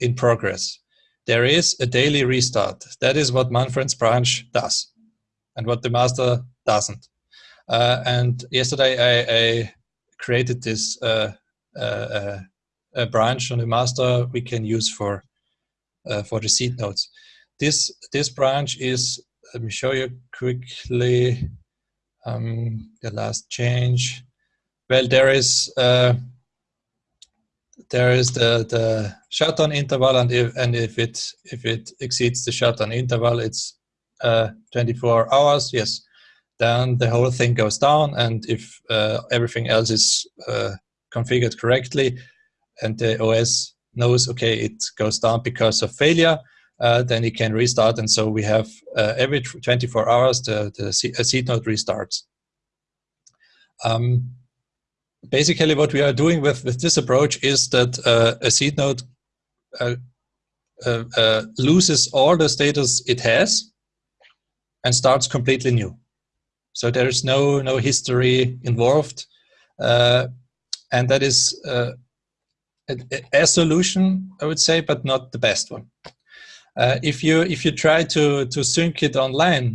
in progress. There is a daily restart. That is what Manfred's branch does and what the master doesn't. Uh, and yesterday I, I created this uh, uh, uh branch on the master we can use for uh, for the seed nodes. This this branch is let me show you quickly um, the last change. Well, there is uh, there is the the shutdown interval, and if and if it if it exceeds the shutdown interval, it's uh, 24 hours, yes, then the whole thing goes down. And if uh, everything else is uh, configured correctly and the OS knows, okay, it goes down because of failure, uh, then it can restart. And so we have uh, every 24 hours, the, the seed node restarts. Um, basically what we are doing with, with this approach is that uh, a seed node uh, uh, loses all the status it has and starts completely new. So there is no no history involved, uh, and that is uh, a, a, solution, I would say, but not the best one. Uh, if you if you try to to sync it online,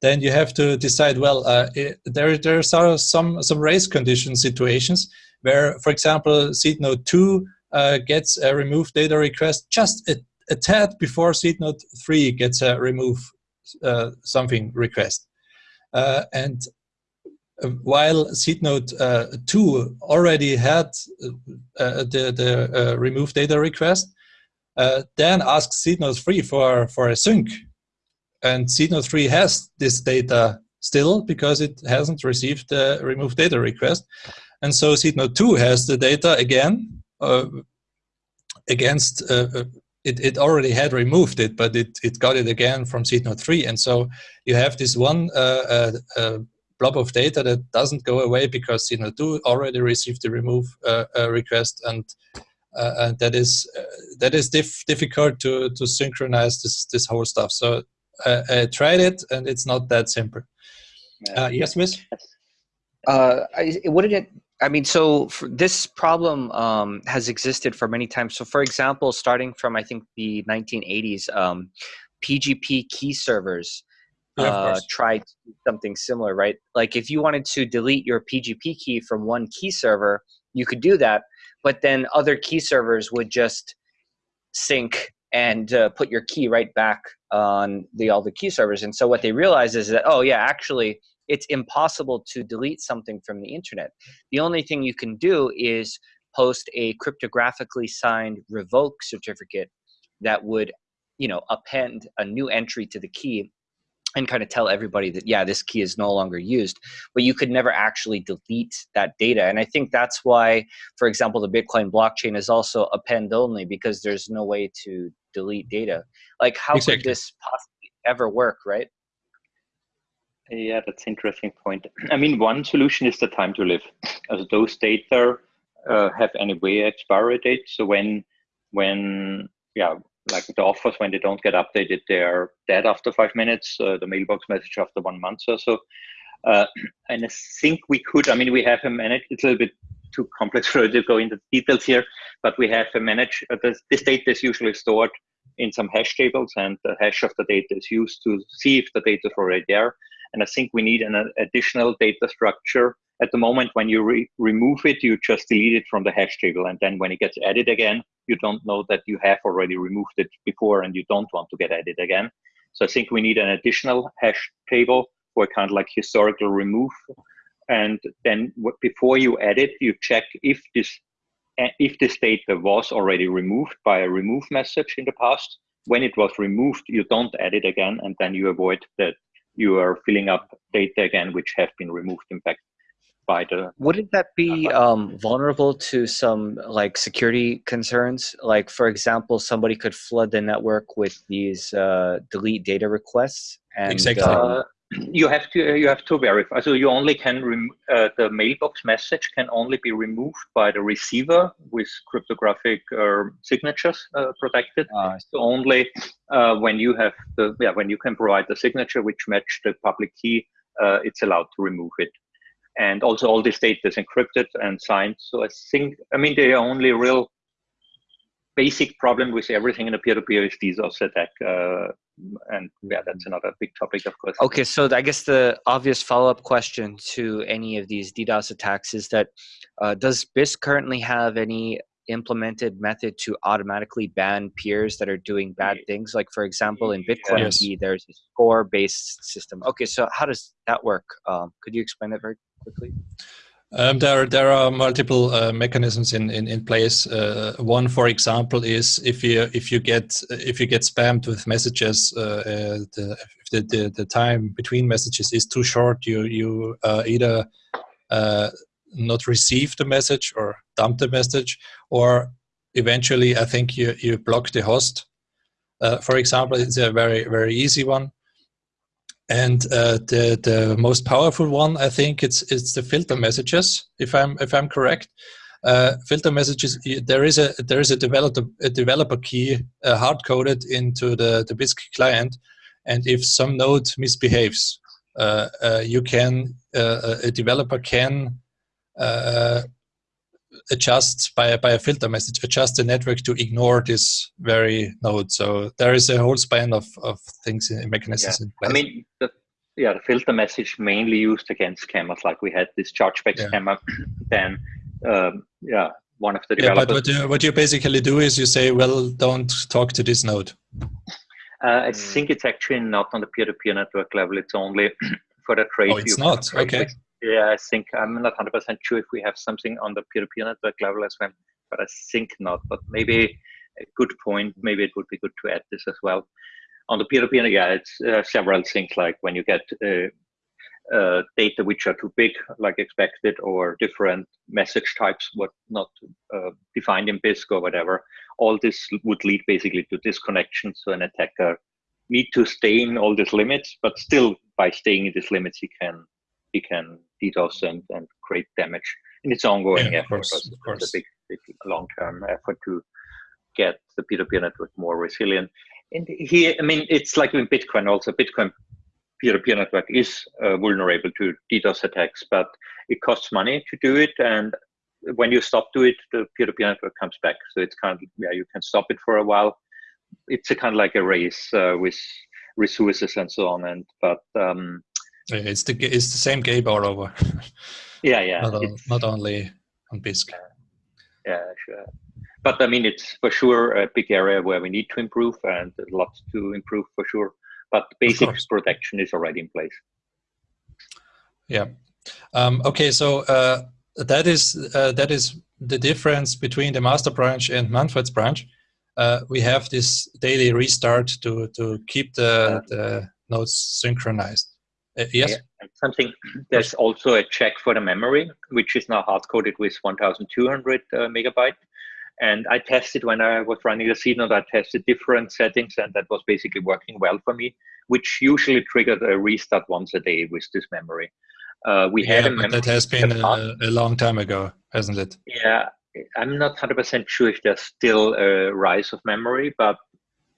then you have to decide. Well, uh, it, there there are some some race condition situations where, for example, seed node two uh, gets a remove data request just a, a tad before seed node three gets a remove something request. Uh, and uh, while seed node 2 already had the, the remove data request, then asks seed node 3 for, for a sync. And seed node 3 has this data still because it hasn't received the remove data request. And so seed node 2 has the data again uh, against uh, it, it already had removed it, but it, it got it again from seed node 3. And so you have this one uh, uh, uh, blob of data that doesn't go away because seed node 2 already received the remove uh, uh, request. And, uh, and that is that is diff difficult to, to synchronize this, this whole stuff. So I tried it and it's not that simple. yes, Miss? Uh, I, wouldn't it I mean, so this problem um, has existed for many times. So, for example, starting from I think the 1980s, um, PGP key servers yeah, uh, tried something similar, right? Like if you wanted to delete your PGP key from one key server, you could do that, but then other key servers would just sync and uh, put your key right back on the all the key servers. And so what they realize is that oh yeah, actually it's impossible to delete something from the internet. The only thing you can do is post a cryptographically signed revoke certificate that would, you know, append a new entry to the key and kind of tell everybody that yeah this key is no longer used but you could never actually delete that data and i think that's why for example the bitcoin blockchain is also append only because there's no way to delete data like how exactly. could this possibly ever work right yeah that's interesting point. I mean one solution is the time to live. As those data uh, have anyway expiry date so when when yeah like the offers when they don't get updated they're dead after five minutes. Uh, the mailbox message after one month or so. Uh, and i think we could i mean we have a manage it's a little bit too complex for to go into details here but we have a manage uh, this, this data is usually stored in some hash tables and the hash of the data is used to see if the data is already there and i think we need an uh, additional data structure. At the moment when you re remove it you just delete it from the hash table. And then when it gets added again you don't know that you have already removed it before and you don't want to get added again. So i think we need an additional hash table for kind of like historical remove. And then before you add it you check if this uh, if this data was already removed by a remove message in the past. When it was removed you don't add it again and then you avoid that you are filling up data again which have been removed in fact by the wouldn't that be um, vulnerable to some like security concerns like for example somebody could flood the network with these uh, delete data requests and exactly. Uh, you have to you have to verify. So you only can uh, the mailbox message can only be removed by the receiver with cryptographic uh, signatures uh, protected. Ah, so only uh, when you have the yeah when you can provide the signature which match the public key it's allowed to remove it. And also all this data is encrypted and signed. So I think, I mean, the only real basic problem with everything in a peer-to-peer is DDoS attack. Uh, and yeah, that's another big topic, of course. Okay, so I guess the obvious follow-up question to any of these DDoS attacks is that uh, does Bisq currently have any implemented method to automatically ban peers that are doing bad things like for example in bitcoin yes. there's a score based system okay so how does that work um, could you explain that very quickly? Um, there, there are multiple uh, mechanisms in, in, in place. Uh, one, for example, is if you if you get if you get spammed with messages, uh, uh the, the, the, the time between messages is too short, you you uh, either uh, not receive the message or dump the message, or eventually, I think you you block the host. for example, it's a very very easy one. And uh, the the most powerful one, I think, it's it's the filter messages. If I'm if I'm correct, uh, filter messages. There is a there is a developer a developer key uh, hard coded into the the Bisq client, and if some node misbehaves, uh, uh, you can uh, a developer can adjust by a, by a filter message, adjust the network to ignore this very node. So there is a whole span of, of things in mechanisms yeah. in place. I mean, the, yeah, the filter message mainly used against scammers, like we had this chargeback yeah. scammer. then, um, yeah, one of the developers. Yeah, but what you, what you basically do is you say, well, don't talk to this node. Uh, I think it's actually not on the peer-to-peer -peer network level. It's only for the trade. Oh, it's not. Okay. Yeah, I think I'm not 100% sure if we have something on the peer-to-peer network level as well, but I think not. But maybe a good point. Maybe it would be good to add this as well. On the peer-to-peer, yeah, it's uh, several things like when you get uh, uh, data which are too big, like expected, or different message types, what not uh, defined in Bisq or whatever. All this would lead basically to disconnection. So an attacker need to stay in all these limits, but still by staying in these limits, he can he can DDoS and, and create damage. And it's ongoing yeah, effort. Course, of course. It's a big, big long-term effort to get the peer-to-peer network more resilient. And here, I mean, it's like in Bitcoin also. Bitcoin peer-to-peer network is uh, vulnerable to DDoS attacks, but it costs money to do it. And when you stop do it, the peer-to-peer network comes back. So it's kind of, yeah, you can stop it for a while. It's a kind of like a race uh, with resources and so on. And, but, um, it's the it's the same game all over. Yeah, yeah. not, on, not only on Bisq. Yeah, sure. But I mean, it's for sure a big area where we need to improve, and lots to improve for sure. But basic protection is already in place. Yeah. Um, okay, so uh, that is uh, that is the difference between the master branch and Manfred's branch. Uh, we have this daily restart to to keep the, the nodes synchronized. Uh, yes. Yeah. Something. There's also a check for the memory, which is now hard coded with 1,200 uh, megabyte. And I tested when I was running the seed node. I tested different settings, and that was basically working well for me. Which usually triggered a restart once a day with this memory. Uh, we yeah, had a but that has been a, a, long time ago, hasn't it? Yeah, I'm not 100% sure if there's still a rise of memory, but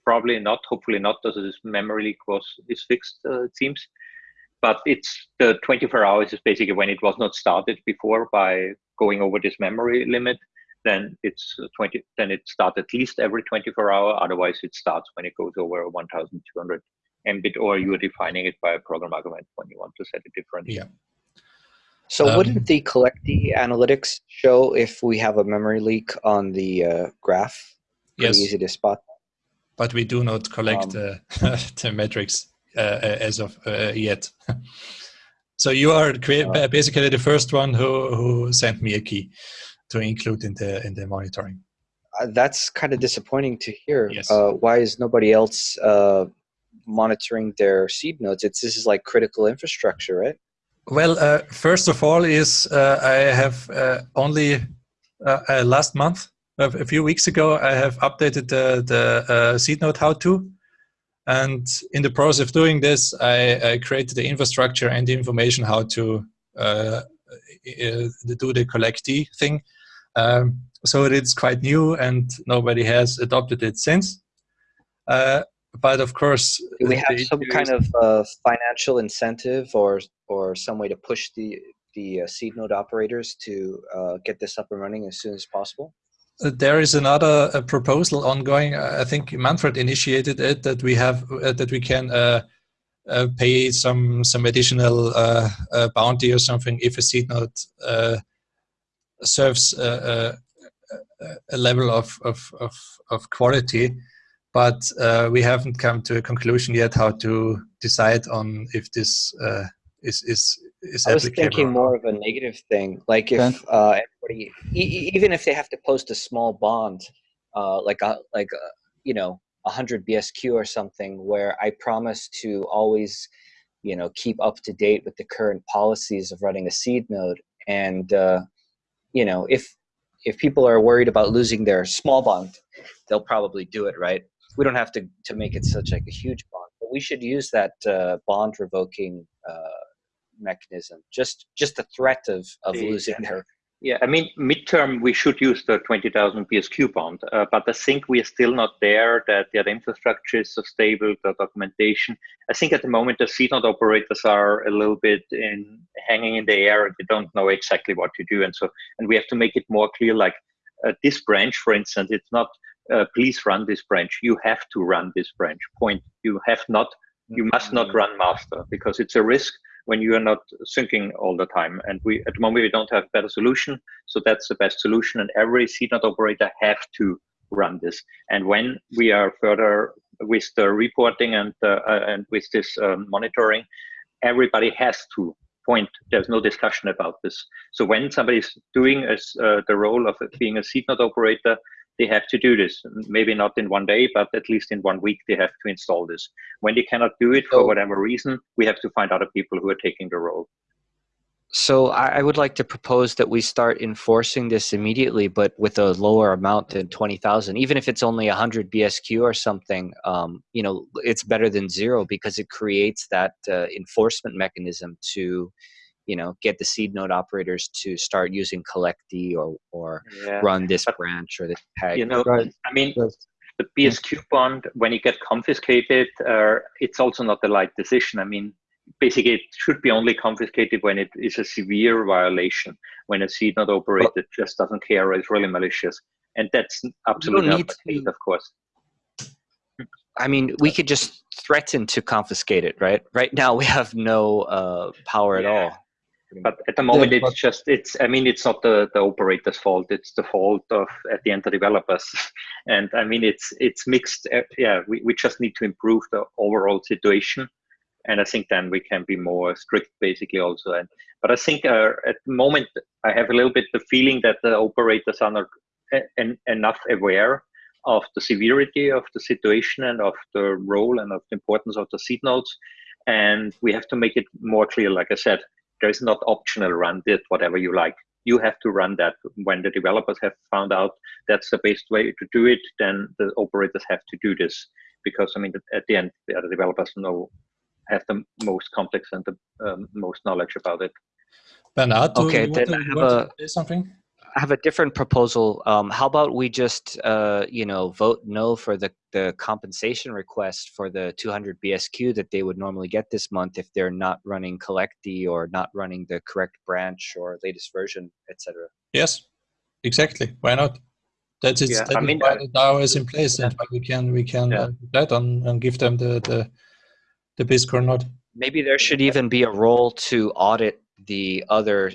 probably not. Hopefully not, because this memory leak was is fixed. Uh, it seems but it's the 24 hours is basically when it was not started before by going over this memory limit. Then it's 20 then it starts at least every 24 hour otherwise it starts when it goes over 1200 mbit or you're defining it by a program argument when you want to set it different. Yeah. So um, wouldn't the collectd analytics show if we have a memory leak on the uh, graph? Pretty yes. easy to spot. But we do not collect um, uh, the metrics. uh, as of uh, yet. so you are uh, basically the first one who, who sent me a key to include in the in the monitoring. that's kind of disappointing to hear. Yes. why is nobody else monitoring their seed nodes? It's this is like critical infrastructure, right? Well, uh, first of all, is uh, I have uh, only last month, a few weeks ago, I have updated the the seed node how to, and in the process of doing this, I, I created the infrastructure and the information how to uh, do the collectd thing. Um, so it's quite new and nobody has adopted it since. Uh, but of course, do we have some kind of uh, financial incentive or or some way to push the the uh, seed node operators to uh, get this up and running as soon as possible? There is another uh, proposal ongoing. I think Manfred initiated it that we have uh, that we can uh, uh pay some some additional uh, uh, bounty or something if a seed node serves a, a, level of, of, of, of quality. But we haven't come to a conclusion yet how to decide on if this is is is I was thinking more of a negative thing, like if uh, everybody, e even if they have to post a small bond, uh, like a, like a, you know, hundred BSQ or something, where I promise to always, you know, keep up to date with the current policies of running a seed node, and uh, you know, if if people are worried about losing their small bond, they'll probably do it, right? We don't have to to make it such like a huge bond, but we should use that uh, bond revoking uh, mechanism just just the threat of of losing yeah. their yeah i mean midterm we should use the 20000 BSQ bond uh, but i think we are still not there that yeah, the infrastructure is so stable the documentation. I think at the moment the seed node operators are a little bit in hanging in the air they don't know exactly what to do and so and we have to make it more clear like uh, this branch for instance it's not uh, please run this branch. You have to run this branch. Point. You have not you must not mm-hmm. run master because it's a risk when you are not syncing all the time. And we at the moment we don't have better solution, so that's the best solution. And every seed node operator have to run this. And when we are further with the reporting and uh, and with this um, monitoring, everybody has to point. There's no discussion about this. So when somebody is doing as uh, the role of being a seed node operator, they have to do this. Maybe not in one day, but at least in one week they have to install this. When they cannot do it for whatever reason, we have to find other people who are taking the role. So I would like to propose that we start enforcing this immediately, but with a lower amount than twenty thousand. Even if it's only hundred BSQ or something, um, you know, it's better than zero because it creates that uh, enforcement mechanism to you know get the seed node operators to start using collectd or or yeah. run this but, branch or this tag you know right. i mean the bsq bond when it get confiscated uh, it's also not the right decision i mean basically it should be only confiscated when it is a severe violation when a seed node operator but, just doesn't care or is really malicious and that's absolutely not the case of course I mean, we could just threaten to confiscate it, right? Right now, we have no uh, power yeah. at all but at the moment yeah, it's just it's i mean it's not the the operator's fault. It's the fault of at the end the developers. And i mean it's it's mixed uh, yeah we, we just need to improve the overall situation. And i think then we can be more strict basically also. And but i think uh, at the moment i have a little bit the feeling that the operators are not en enough aware of the severity of the situation and of the role and of the importance of the seed nodes. And we have to make it more clear, like I said, there is not optional run it whatever you like. You have to run that when the developers have found out that's the best way to do it, then the operators have to do this. Because I mean, at the end, the other developers know have the most complex and the um, most knowledge about it. Bernard, okay, then to, I have a, say something? I have a different proposal. Um, how about we just, uh, you know, vote no for the, the compensation request for the 200 BSQ that they would normally get this month if they're not running Collectd or not running the correct branch or latest version, etc. Yes, exactly. Why not? That is yeah, that I mean, why the DAO is in place, yeah. and we can we can yeah. uh, that on and give them the the the Bisq or not. Maybe there should even be a role to audit the other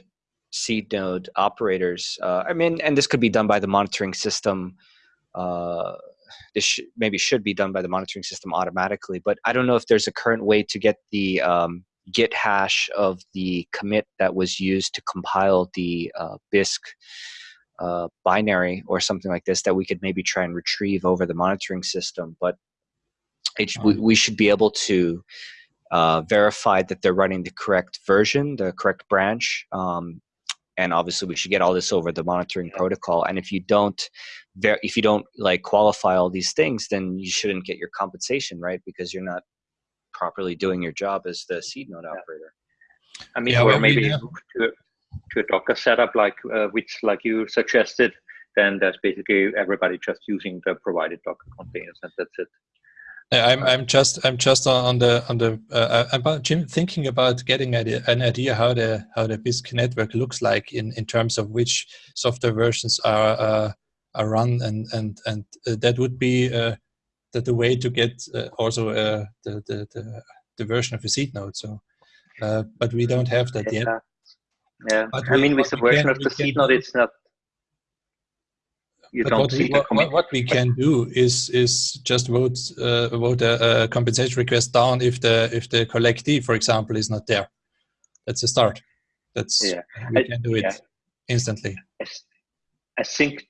seed node operators. Uh, I mean, and this could be done by the monitoring system. Uh, this sh maybe should be done by the monitoring system automatically, but I don't know if there's a current way to get the um, Git hash of the commit that was used to compile the uh, Bisq uh, binary or something like this that we could maybe try and retrieve over the monitoring system. But it, we, we should be able to uh, verify that they're running the correct version, the correct branch, um, and obviously we should get all this over the monitoring protocol and if you don't if you don't like qualify all these things then you shouldn't get your compensation right? Because you're not properly doing your job as the seed node operator. I mean yeah, or maybe to, to a docker setup like uh, which like you suggested then that's basically everybody just using the provided docker containers and that's it I'm I'm just I'm just on the on the uh, about Jim thinking about getting idea, an idea how the how the Bisq network looks like in in terms of which software versions are uh, are run and and and uh, that would be uh, the, the way to get uh, also uh, the, the, the the version of a seed node. So, but we don't have that yeah. yet. Yeah, but I we, mean with the version can, of the seed node, it's not you but don't what see we, what, what, we can do is is just vote uh, vote a, a, compensation request down if the if the collectd, for example, is not there. That's a start. That's yeah. we I, can do it yeah. instantly. I think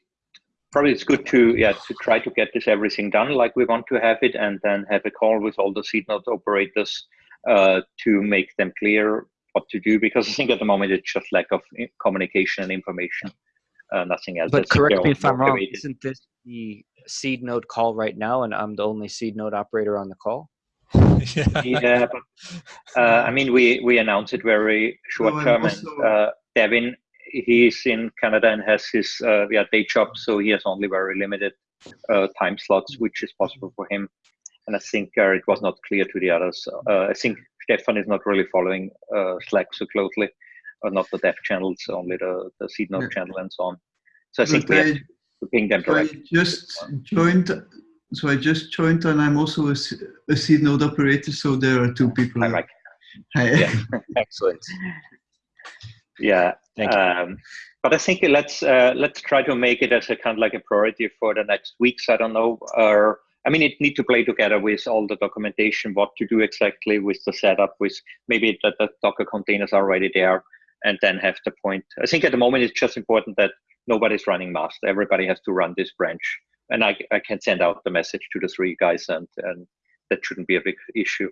probably it's good to yeah to try to get this everything done like we want to have it, and then have a call with all the seed node operators uh, to make them clear what to do. Because I think at the moment it's just lack of communication and information uh, nothing else. But correct me if I'm wrong. Isn't this the seed node call right now, and I'm the only seed node operator on the call? yeah, yeah but, uh, I mean, we we announced it very short no, term, also, and uh, Devin, he's in Canada and has his uh, yeah day job, so he has only very limited uh, time slots, which is possible for him. And I think uh, it was not clear to the others. Uh, I think Stefan is not really following Slack so closely or not the dev channels, only the, the seed node yeah. channel and so on. So I think but we I, have to ping them directly. I just joined, so I just joined and I'm also a, a seed node operator, so there are two people. Hi, Mike. Hi. Yeah. Excellent. Yeah. Thank you. Um, but I think let's uh, let's try to make it as a kind of like a priority for the next weeks. I don't know, or I mean, it need to play together with all the documentation, what to do exactly with the setup, with maybe that the Docker containers are already there, and then have the point. I think at the moment it's just important that nobody's running master. Everybody has to run this branch. And I, I can send out the message to the three guys and, and that shouldn't be a big issue.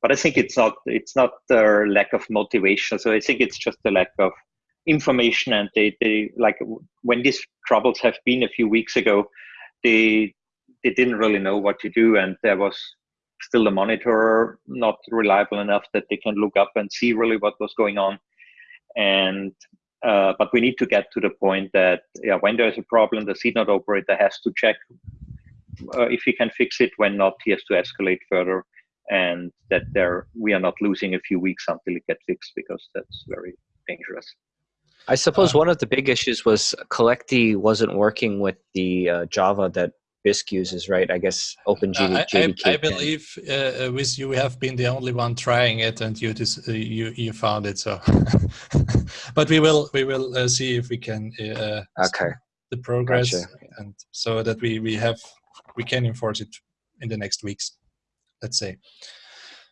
But I think it's not it's not the lack of motivation. So I think it's just the lack of information and they, they like when these troubles have been a few weeks ago, they they didn't really know what to do and there was still a monitor not reliable enough that they can look up and see really what was going on and uh, but we need to get to the point that yeah, when there's a problem, the seed node operator has to check uh, if he can fix it. When not, he has to escalate further, and that there we are not losing a few weeks until it gets fixed because that's very dangerous. I suppose uh, one of the big issues was Collectd wasn't working with the uh, Java that Bisq uses, right? I guess OpenJDK. I, I, I believe uh, with you have been the only one trying it, and you uh, you you found it. So, but we will we will uh, see if we can uh, okay the progress, gotcha. and so that we we have we can enforce it in the next weeks. Let's say.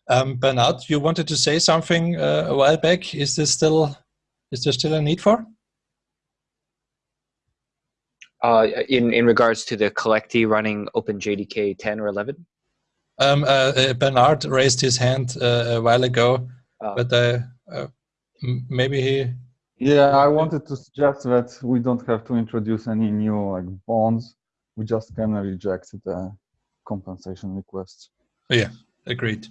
Um, Bernard, you wanted to say something uh, a while back. Is this still is there still a need for? Uh, in in regards to the collectd running OpenJDK 10 or 11. Um, uh, uh, Bernard raised his hand uh, a while ago, Oh. but uh, uh, maybe he. Yeah, I wanted to suggest that we don't have to introduce any new like bonds. We just can reject the compensation requests. Yeah, agreed.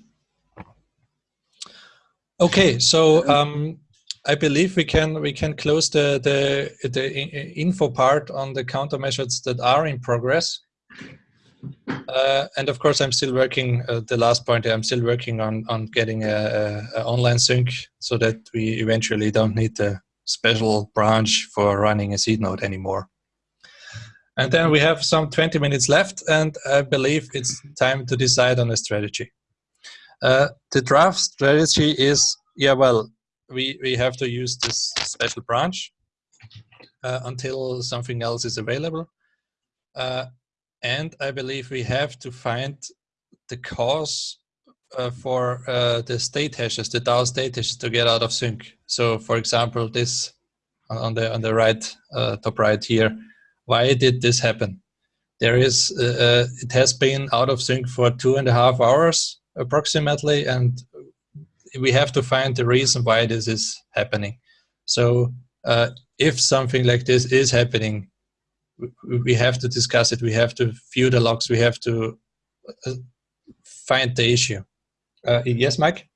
Okay, so um, I believe we can we can close the the the info part on the countermeasures that are in progress. Uh, and of course, I'm still working. Uh, the last point, I'm still working on on getting a, a, online sync so that we eventually don't need a special branch for running a seed node anymore. And then we have some 20 minutes left, and I believe it's time to decide on a strategy. Uh, the draft strategy is yeah, well, we we have to use this special branch uh, until something else is available. Uh, and I believe we have to find the cause uh, for uh, the state hashes, the DAO state hashes, to get out of sync. So, for example, this on- the on the right uh, top right here, why did this happen? There is uh, it has been out of sync for two and a half hours approximately, and we have to find the reason why this is happening. So, uh, if something like this is happening, we have to discuss it. We have to view the logs. We have to uh, find the issue. Uh, yes, Mike.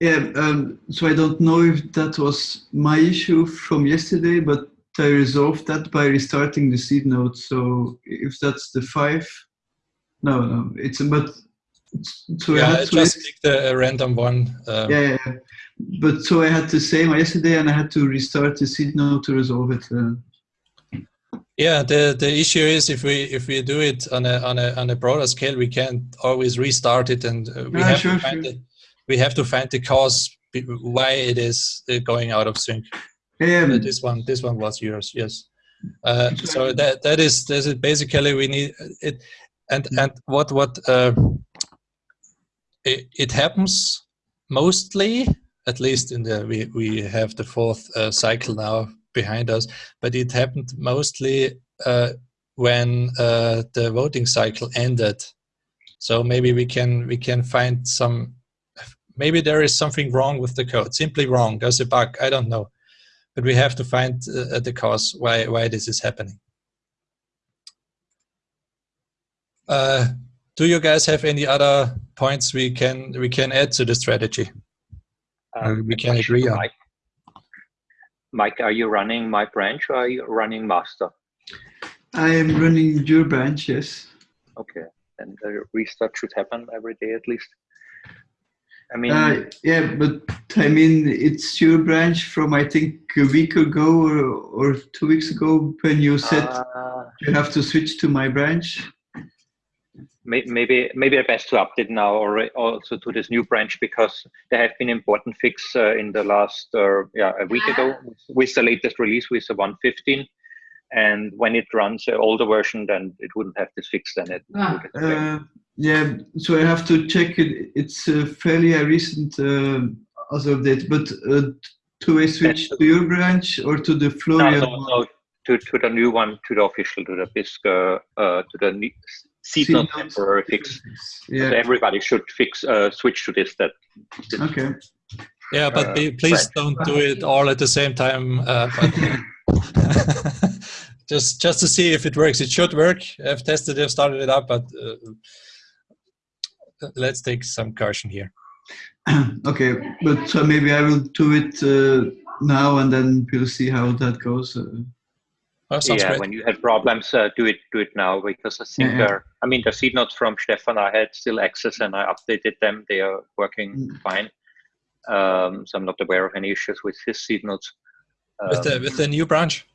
Yeah, um, so I don't know if that was my issue from yesterday, but I resolved that by restarting the seed node. So if that's the five, no, no, it's but so I yeah, had I to just picked a random one. Um, yeah, yeah. But so I had the same yesterday, and I had to restart the seed node to resolve it. Uh, Yeah, the the issue is if we if we do it on a on a on a broader scale, we can't always restart it, and uh, we Ah, have sure, to find sure. the we have to find the cause why it is uh, going out of sync. yeah, Uh, this one this one was yours, yes. Uh, so that that is this is basically we need it, and and what what uh, it, it happens mostly at least in the we we have the fourth uh, cycle now behind us, but it happened mostly uh, when uh, the voting cycle ended. So maybe we can we can find some. Maybe there is something wrong with the code. Simply wrong. There's a bug. I don't know, but we have to find uh, the cause why why this is happening. Do you guys have any other points we can we can add to the strategy? Uh, we can agree on. Mike. Mike, are you running my branch or are you running master? I am running your branch. Yes. Okay, and the restart should happen every day at least. I mean, Uh, yeah, but I mean, it's your branch from I think a week ago or, or two weeks ago when you said uh, you have to switch to my branch. May- maybe maybe I best to update now or also to this new branch because there have been important fix uh, in the last uh, yeah a week ago with the latest release with the 115 and when it runs an older version then it wouldn't have this fix then it would. Uh, yeah, so I have to check it. It's a fairly uh, recent uh, as update, but uh, to a switch to your branch or to the no, Florian no, one? no, to, to the new one to the official to the Bisq uh, uh, to the ne- seed Seed node node. temporary fix So Yeah. everybody should fix uh, switch to this that this- Okay. Yeah, but uh, be- please branch. don't do it all at the same time. Uh, but just just to see if it works. It should work. I've tested it, started it up, but uh, let's take some caution here. okay, but so maybe I will do it uh, now and then we'll see how that goes. Oh, sounds yeah, great. when you have problems, uh, do it do it now because I think Yeah, yeah. uh, I mean the seed nodes from Stefan I had still access and I updated them. They are working Mm. fine. Um, so I'm not aware of any issues with his seed nodes. with the Um, with the new branch.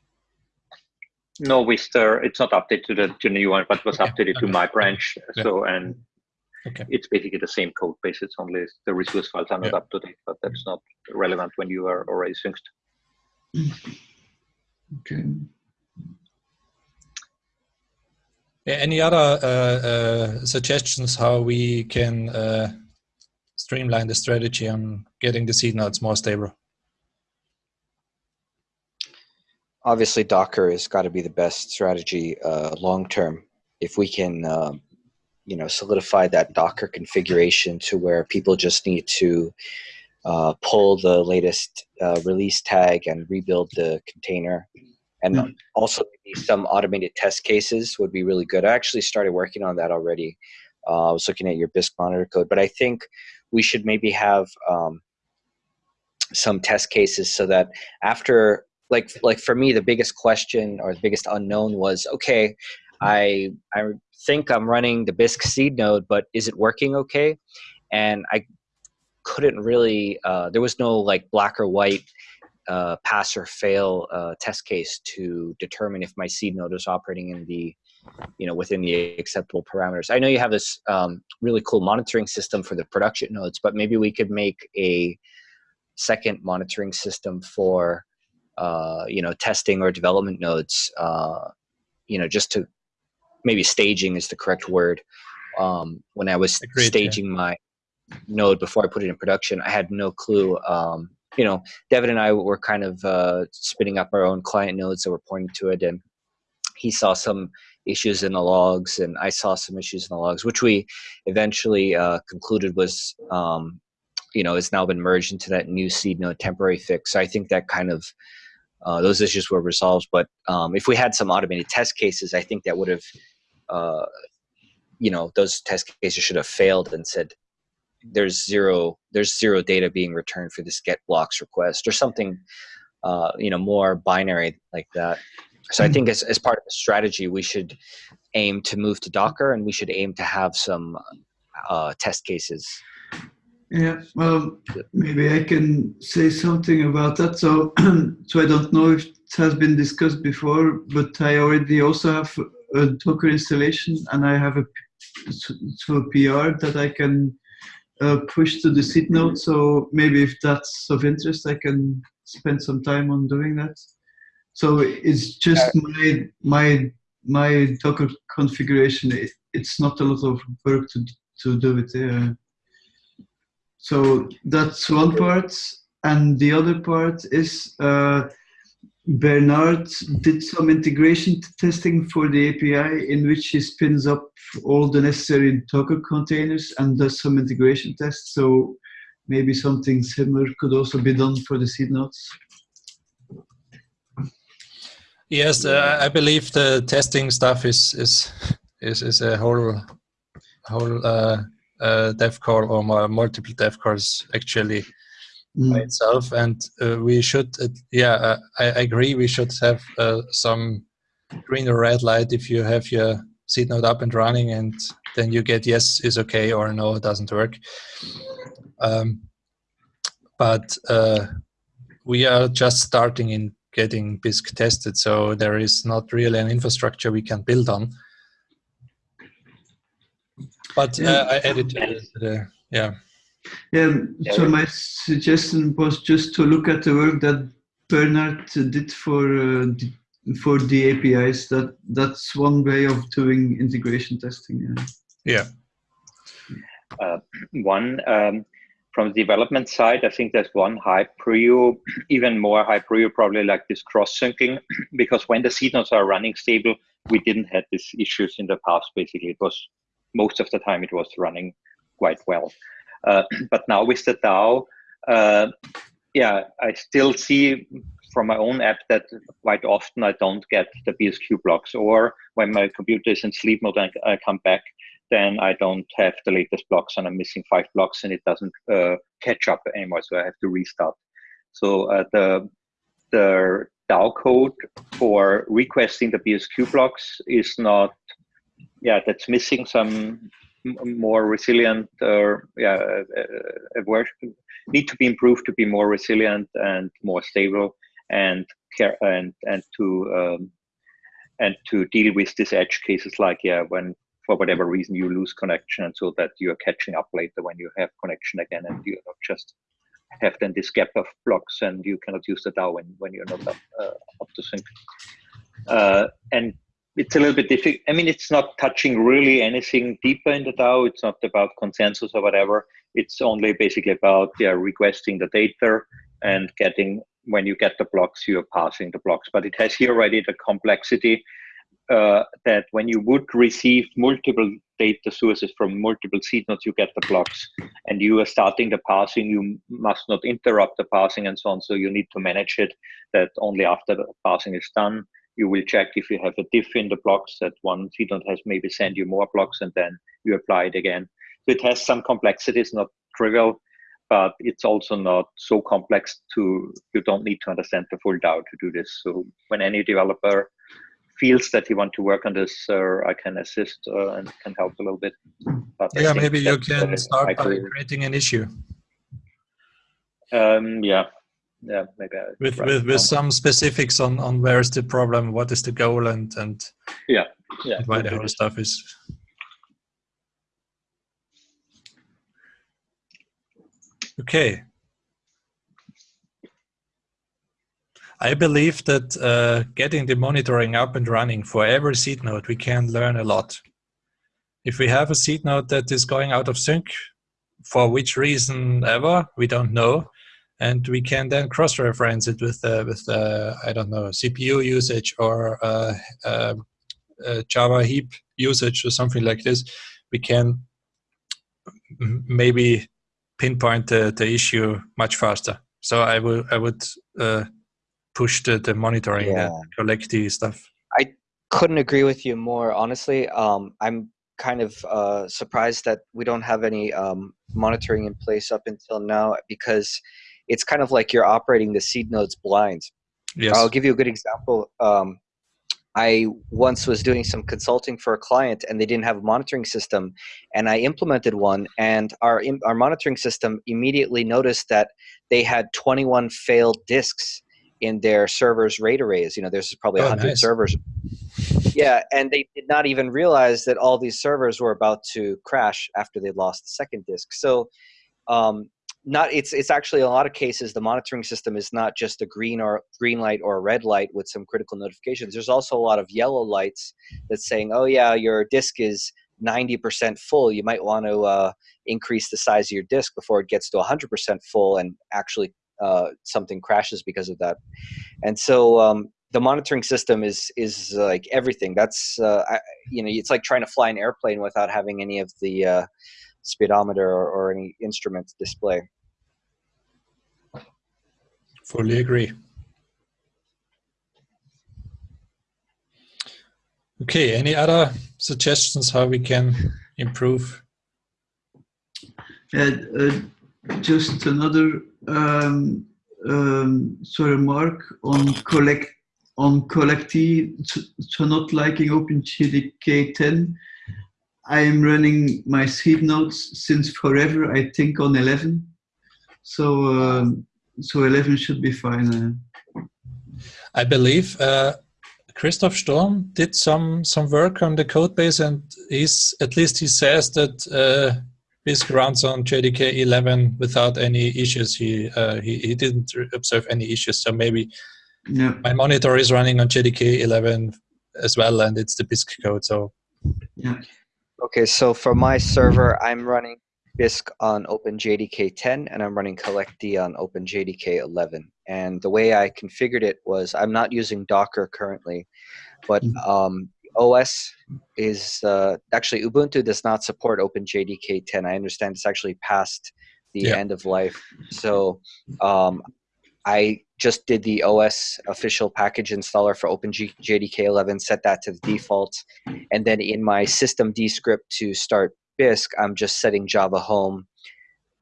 no, with the it's not updated to the to the new one, but it was Okay, updated to my branch. Yeah. So and Okay. it's basically the same code base. It's only the resource files are not Yeah. up to date, but that's not relevant when you are already synced. okay. Yeah, any other uh, uh, suggestions how we can uh, streamline the strategy on getting the seed nodes more stable? obviously Docker has got to be the best strategy long term. If we can, um, you know, solidify that Docker configuration to where people just need to uh, pull the latest uh, release tag and rebuild the container. And mm-hmm. also some automated test cases would be really good. I actually started working on that already. Uh, I was looking at your Bisq monitor code, but I think we should maybe have um, some test cases so that after like like for me the biggest question or the biggest unknown was okay i i think i'm running the bisq seed node but is it working okay and i couldn't really uh, there was no like black or white uh, pass or fail uh, test case to determine if my seed node is operating in the you know within the acceptable parameters i know you have this um, really cool monitoring system for the production nodes but maybe we could make a second monitoring system for uh, you know testing or development nodes uh, you know just to maybe staging is the correct word um, when i was Agreed, staging yeah. my node before i put it in production i had no clue um, you know devin and i were kind of uh, spinning up our own client nodes that were pointing to it and he saw some issues in the logs and i saw some issues in the logs which we eventually uh, concluded was um, you know has now been merged into that new seed node temporary fix so i think that kind of uh, those issues were resolved. But um, if we had some automated test cases, I think that would have, uh, you know, those test cases should have failed and said there's zero there's zero data being returned for this get blocks request or something, uh, you know, more binary like that. So I think as, as part of the strategy, we should aim to move to Docker and we should aim to have some uh, test cases yeah, well, maybe I can say something about that. So, so I don't know if it has been discussed before, but I already also have a Docker installation, and I have a so a PR that I can uh, push to the seed node. So maybe if that's of interest, I can spend some time on doing that. So it's just my my my Docker configuration. It, it's not a lot of work to to do it. Uh, so that's one part. And the other part is uh, Bernard did some integration testing for the API in which he spins up all the necessary Docker containers and does some integration tests. So maybe something similar could also be done for the seed nodes. Yes, uh, I believe the testing stuff is is is, is a whole whole uh, uh, dev call or multiple dev calls actually mm. by itself. And uh, we should, uh, yeah, uh, I, I, agree. We should have uh, some green or red light if you have your seed node up and running, and then you get yes is okay or no it doesn't work. Um, but uh, we are just starting in getting Bisq tested, so there is not really an infrastructure we can build on. But uh, I added uh, the, yeah. Yeah, so my suggestion was just to look at the work that Bernard did for uh, for the APIs. That that's one way of doing integration testing. Yeah. Yeah. Uh, one um, from the development side, I think there's one high prio, even more high prio, probably like this cross syncing, because when the seed nodes are running stable, we didn't have these issues in the past. Basically, it was most of the time it was running quite well. Uh, but now with the DAO, uh, yeah, I still see from my own app that quite often I don't get the BSQ blocks, or when my computer is in sleep mode and I come back, then I don't have the latest blocks and I'm missing five blocks and it doesn't uh, catch up anymore, so I have to restart. So uh, the the DAO code for requesting the BSQ blocks is not yeah, that's missing some more resilient or yeah, need to be improved to be more resilient and more stable and care and and to um, and to deal with these edge cases like yeah when for whatever reason you lose connection and so that you're catching up later when you have connection again and you not just have then this gap of blocks and you cannot use the DAO when, when you're not up, uh, up to sync. Uh, and it's a little bit difficult. I mean, it's not touching really anything deeper in the DAO. It's not about consensus or whatever. It's only basically about yeah, requesting the data and getting when you get the blocks, you're passing the blocks. But it has here already the complexity uh, that when you would receive multiple data sources from multiple seed nodes, you get the blocks. And you are starting the parsing, you must not interrupt the parsing and so on. So you need to manage it that only after the parsing is done, you will check if you have a diff in the blocks that one seed node has maybe send you more blocks and then you apply it again. So it has some complexities, not trivial, but it's also not so complex to, you don't need to understand the full DAO to do this. So when any developer feels that he want to work on this, uh, I can assist uh, and can help a little bit. But yeah, maybe you can start by creating an issue. Um, yeah, yeah, maybe. I with with with some specifics on on where is the problem, what is the goal, and and yeah, yeah, why the whole stuff is. Okay, I believe that uh, getting the monitoring up and running for every seed node, we can learn a lot. If we have a seed node that is going out of sync, for which reason ever, we don't know, and we can then cross-reference it with uh, with uh, I don't know CPU usage or uh, uh, uh, Java heap usage or something like this. We can maybe pinpoint the, the issue much faster. So I will I would push the, the monitoring yeah. and collect the stuff. I couldn't agree with you more, honestly. Um, I'm kind of uh, surprised that we don't have any um, monitoring in place up until now because it's kind of like you're operating the seed nodes blind. Yes. I'll give you a good example. Um, I once was doing some consulting for a client and they didn't have a monitoring system and I implemented one and our our monitoring system immediately noticed that they had 21 failed disks in their servers RAID arrays. You know, there's probably oh, 100 nice. servers. Yeah, and they did not even realize that all these servers were about to crash after they lost the second disk. So, um, not it's it's actually a lot of cases the monitoring system is not just a green or green light or a red light with some critical notifications. There's also a lot of yellow lights that's saying, "Oh yeah, your disk is 90% full. You might want to uh, increase the size of your disk before it gets to 100% full and actually uh, something crashes because of that. And so um, the monitoring system is is like everything. That's uh, I, you know it's like trying to fly an airplane without having any of the uh, speedometer or, or any instruments display. Fully agree. Okay, any other suggestions how we can improve? Yeah, uh, just another um, um, so remark on collect on collectd so not liking OpenJDK 10. I'm running my seed nodes since forever. I think on 11. So um, so 11 should be fine. Uh. I believe uh, Christoph Storm did some some work on the code base, and he's at least he says that uh, runs on JDK 11 without any issues. He, uh, he, he didn't observe any issues. So maybe yeah. my monitor is running on JDK 11 as well, and it's the Bisq code. So yeah. Okay, so for my server, I'm running Bisq on OpenJDK 10, and I'm running collectd on OpenJDK 11. And the way I configured it was I'm not using Docker currently, but mm-hmm. um, OS is uh, actually Ubuntu does not support OpenJDK 10. I understand it's actually past the yeah. end of life. So um, I just did the OS official package installer for OpenJDK 11, set that to the default, and then in my systemd script to start Bisq, I'm just setting Java home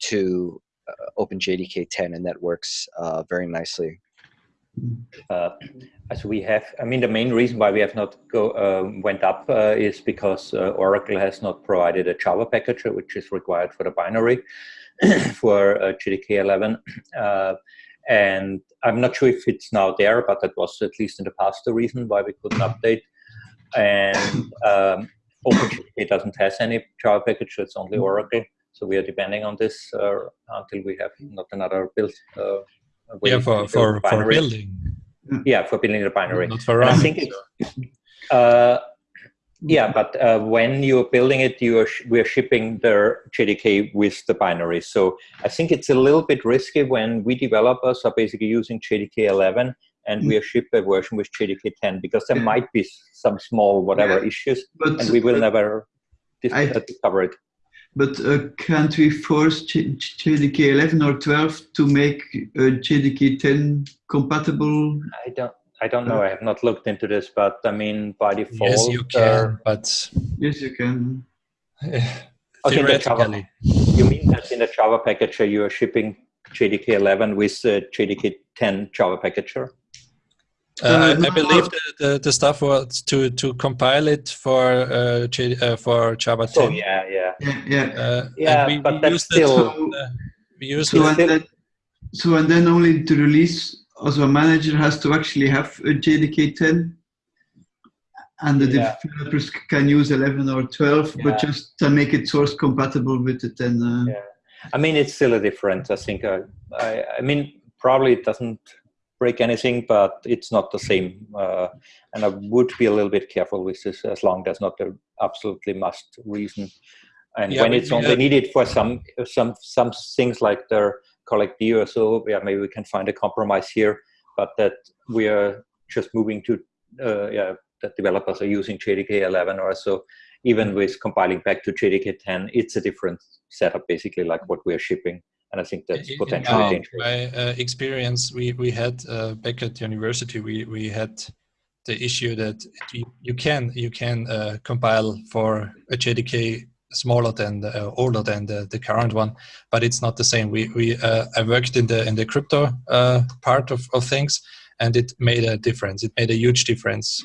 to uh, OpenJDK 10, and that works uh, very nicely. Uh, as we have, I mean, the main reason why we have not go uh, went up uh, is because uh, Oracle has not provided a Java package, which is required for the binary for uh, JDK 11. Uh, and I'm not sure if it's now there, but that was at least in the past the reason why we couldn't update. And um, OpenJDK doesn't has any Java package, so it's only Oracle. So we are depending on this until we have not another build yeah, for for, for building. Yeah, for building the binary. Not for running. I think it's, uh, Yeah, but uh, when you're building it, you are we're shipping the JDK with the binary. So I think it's a little bit risky when we developers are basically using JDK 11 and we ship a version with JDK 10 because there might be some small whatever yeah, issues but, and we will never I, discover it. But uh, can't we force JDK 11 or 12 to make uh, JDK 10 compatible? I don't. I don't know. I have not looked into this, but I mean, by default, yes, you can. but yes, you can. Theoretically, you mean that in the Java packager you are shipping JDK 11 with uh, JDK 10 Java packager? Uh, I, I, believe the, the, the, stuff was to to compile it for uh, J, uh, for Java 10. Oh yeah, yeah, yeah, yeah. Uh, yeah we, but we that's still. It, uh, we used so, and then, so and then only to release, also a manager has to actually have a JDK 10, and the yeah. developers can use 11 or 12, yeah. but just to make it source compatible with the 10. Uh, yeah, I mean it's still a difference. I think. I, I mean probably it doesn't break anything, but it's not the same. Uh, and I would be a little bit careful with this as long as not the absolutely must reason. And yeah, when it's only needed for some some some things like their collectd or so, yeah, maybe we can find a compromise here. But that we are just moving to uh, yeah, that developers are using JDK 11 or so. Even with compiling back to JDK 10, it's a different setup, basically like what we're shipping and I think that's potentially in dangerous. My uh, experience, we we had uh, back at the university, we we had the issue that you, you can you can uh, compile for a JDK smaller than the, uh, older than the, the current one, but it's not the same. We we uh, I worked in the in the crypto uh, part of, of things, and it made a difference. It made a huge difference.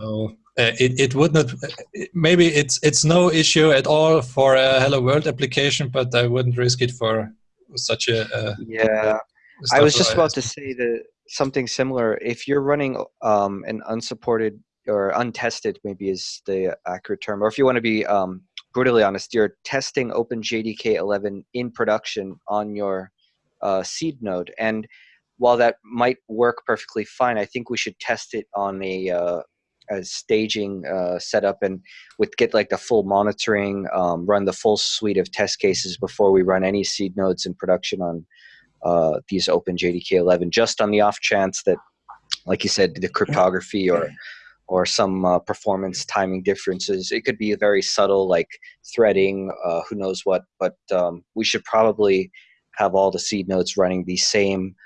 So, uh, it, it would not maybe it's it's no issue at all for a hello world application but i wouldn't risk it for such a, a yeah i was just about to say that something similar if you're running um, an unsupported or untested maybe is the accurate term or if you want to be um, brutally honest you're testing openjdk 11 in production on your uh, seed node. And while that might work perfectly fine i think we should test it on a uh, a staging uh, setup and with get like the full monitoring, um, run the full suite of test cases before we run any seed nodes in production on uh, these OpenJDK 11, just on the off chance that, like you said, the cryptography or or some uh, performance timing differences. It could be very subtle, like threading, uh, who knows what. But um, we should probably have all the seed nodes running the same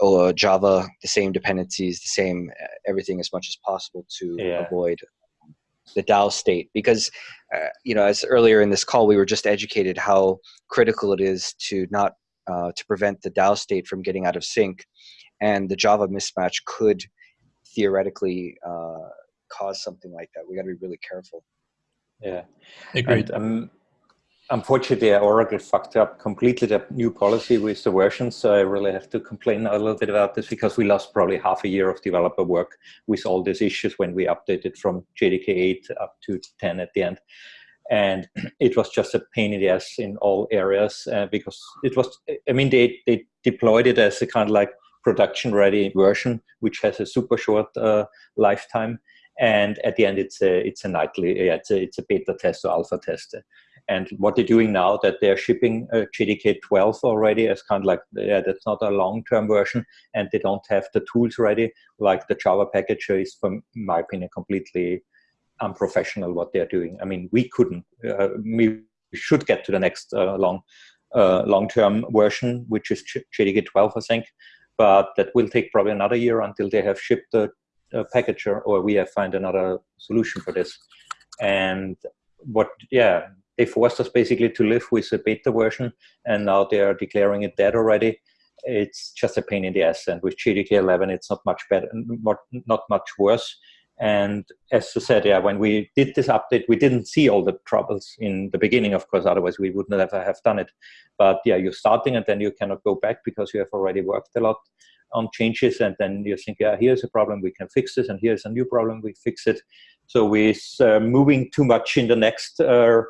uh, Java, the same dependencies, the same uh, everything as much as possible to yeah. avoid the DAO state. Because, uh, you know, as earlier in this call, we were just educated how critical it is to not uh, to prevent the DAO state from getting out of sync, and the Java mismatch could theoretically uh, cause something like that. We got to be really careful. Yeah, agreed. And, um, unfortunately, Oracle fucked up completely the new policy with the versions. So I really have to complain a little bit about this because we lost probably half a year of developer work with all these issues when we updated from JDK 8 up to 10 at the end. And it was just a pain in the ass in all areas uh, because it was, I mean, they, they deployed it as a kind of like production ready version, which has a super short uh, lifetime. And at the end, it's a, it's a nightly, it's a, it's a beta test or alpha test and what they're doing now that they're shipping uh, JDK 12 already as kind of like, yeah, that's not a long-term version and they don't have the tools ready. Like the Java packager is, from my opinion, completely unprofessional what they're doing. I mean, we couldn't, uh, we should get to the next uh, long, uh, long-term version, which is JDK 12, I think. But that will take probably another year until they have shipped the uh, packager or we have find another solution for this. And what, yeah, they forced us basically to live with a beta version, and now they are declaring it dead already. It's just a pain in the ass, and with JDK 11, it's not much better, not much worse. And as I said, yeah, when we did this update, we didn't see all the troubles in the beginning, of course, otherwise we would never have done it. But yeah, you're starting and then you cannot go back because you have already worked a lot on changes and then you think, yeah, here's a problem, we can fix this, and here's a new problem, we fix it. So with uh, moving too much in the next uh,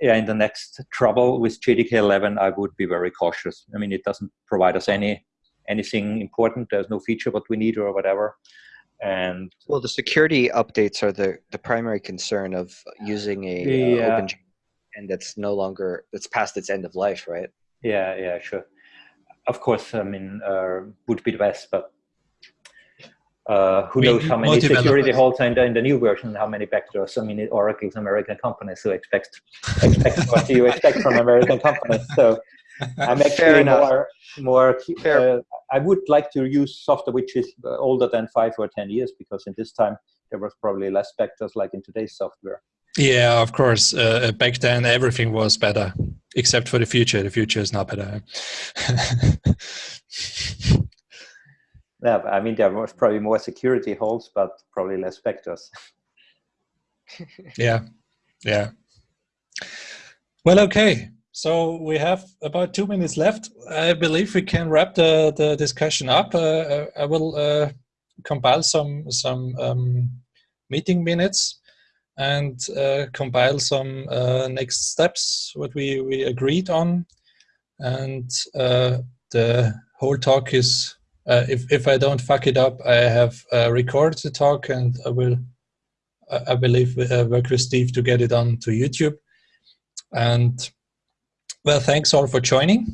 in the next trouble with JDK 11, I would be very cautious. I mean, it doesn't provide us any anything important. There's no feature what we need or whatever. And well, the security updates are the the primary concern of using a Yeah. uh, open and that's no longer that's past its end of life, right? Yeah, yeah, sure. Of course, I mean, uh, would be the best, but uh, who We knows how many security holes are in the, in the new version, how many backdoors. I mean, Oracle is an American company, so expect, expect what do you expect from American companies. So I'm actually more, more uh, I would like to use software which is uh, older than five or 10 years, because in this time, there was probably less backdoors like in today's software. Yeah, of course. Uh, back then, everything was better, except for the future. The future is not better. Yeah, I mean, there was probably more security holes, but probably less backdoors. yeah, yeah. Well, okay. So we have about two minutes left. I believe we can wrap the, the discussion up. Uh, I will uh, compile some some um, meeting minutes and uh, compile some uh, next steps what we we agreed on, and uh, the whole talk is. Uh, if if I don't fuck it up, I have uh, recorded the talk and I will I believe, uh, work with Steve to get it on to YouTube. And well, thanks all for joining.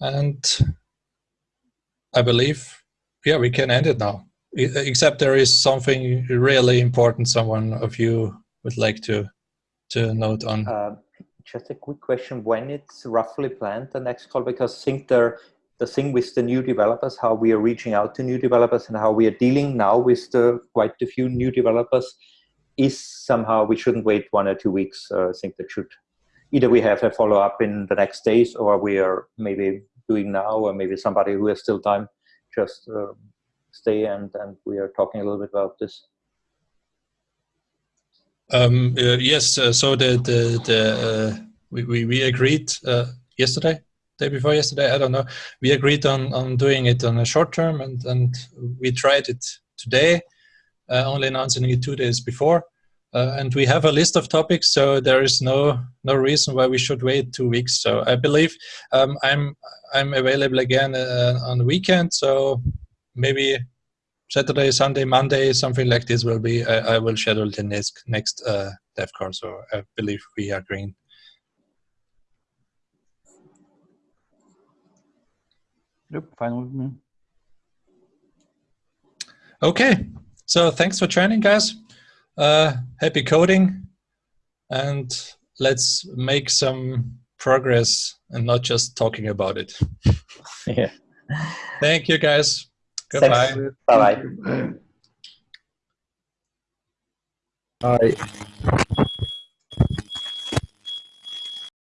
And I believe, yeah, we can end it now. Except there is something really important someone of you would like to to note on. Uh, just a quick question: When it's roughly planned the next call? Because I think the the thing with the new developers, how we are reaching out to new developers, and how we are dealing now with the quite a few new developers, is somehow we shouldn't wait one or two weeks. Uh, I think that should either we have a follow up in the next days, or we are maybe doing now, or maybe somebody who has still time just uh, stay and and we are talking a little bit about this. Um, uh, yes, uh, so the the the uh, we, we we agreed uh, yesterday, day before yesterday. I don't know. We agreed on on doing it on a short term, and and we tried it today, uh, only announcing it two days before. Uh, and we have a list of topics, so there is no no reason why we should wait two weeks. So I believe um, I'm I'm available again uh, on the weekend. So maybe Saturday, Sunday, Monday, something like this will be. I, I will schedule the next next uh, dev call. So I believe we are green. Yep, fine with me. Okay, so thanks for joining, guys. Uh, happy coding, and let's make some progress and not just talking about it. Yeah. Thank you, guys. Goodbye. Bye bye. Bye.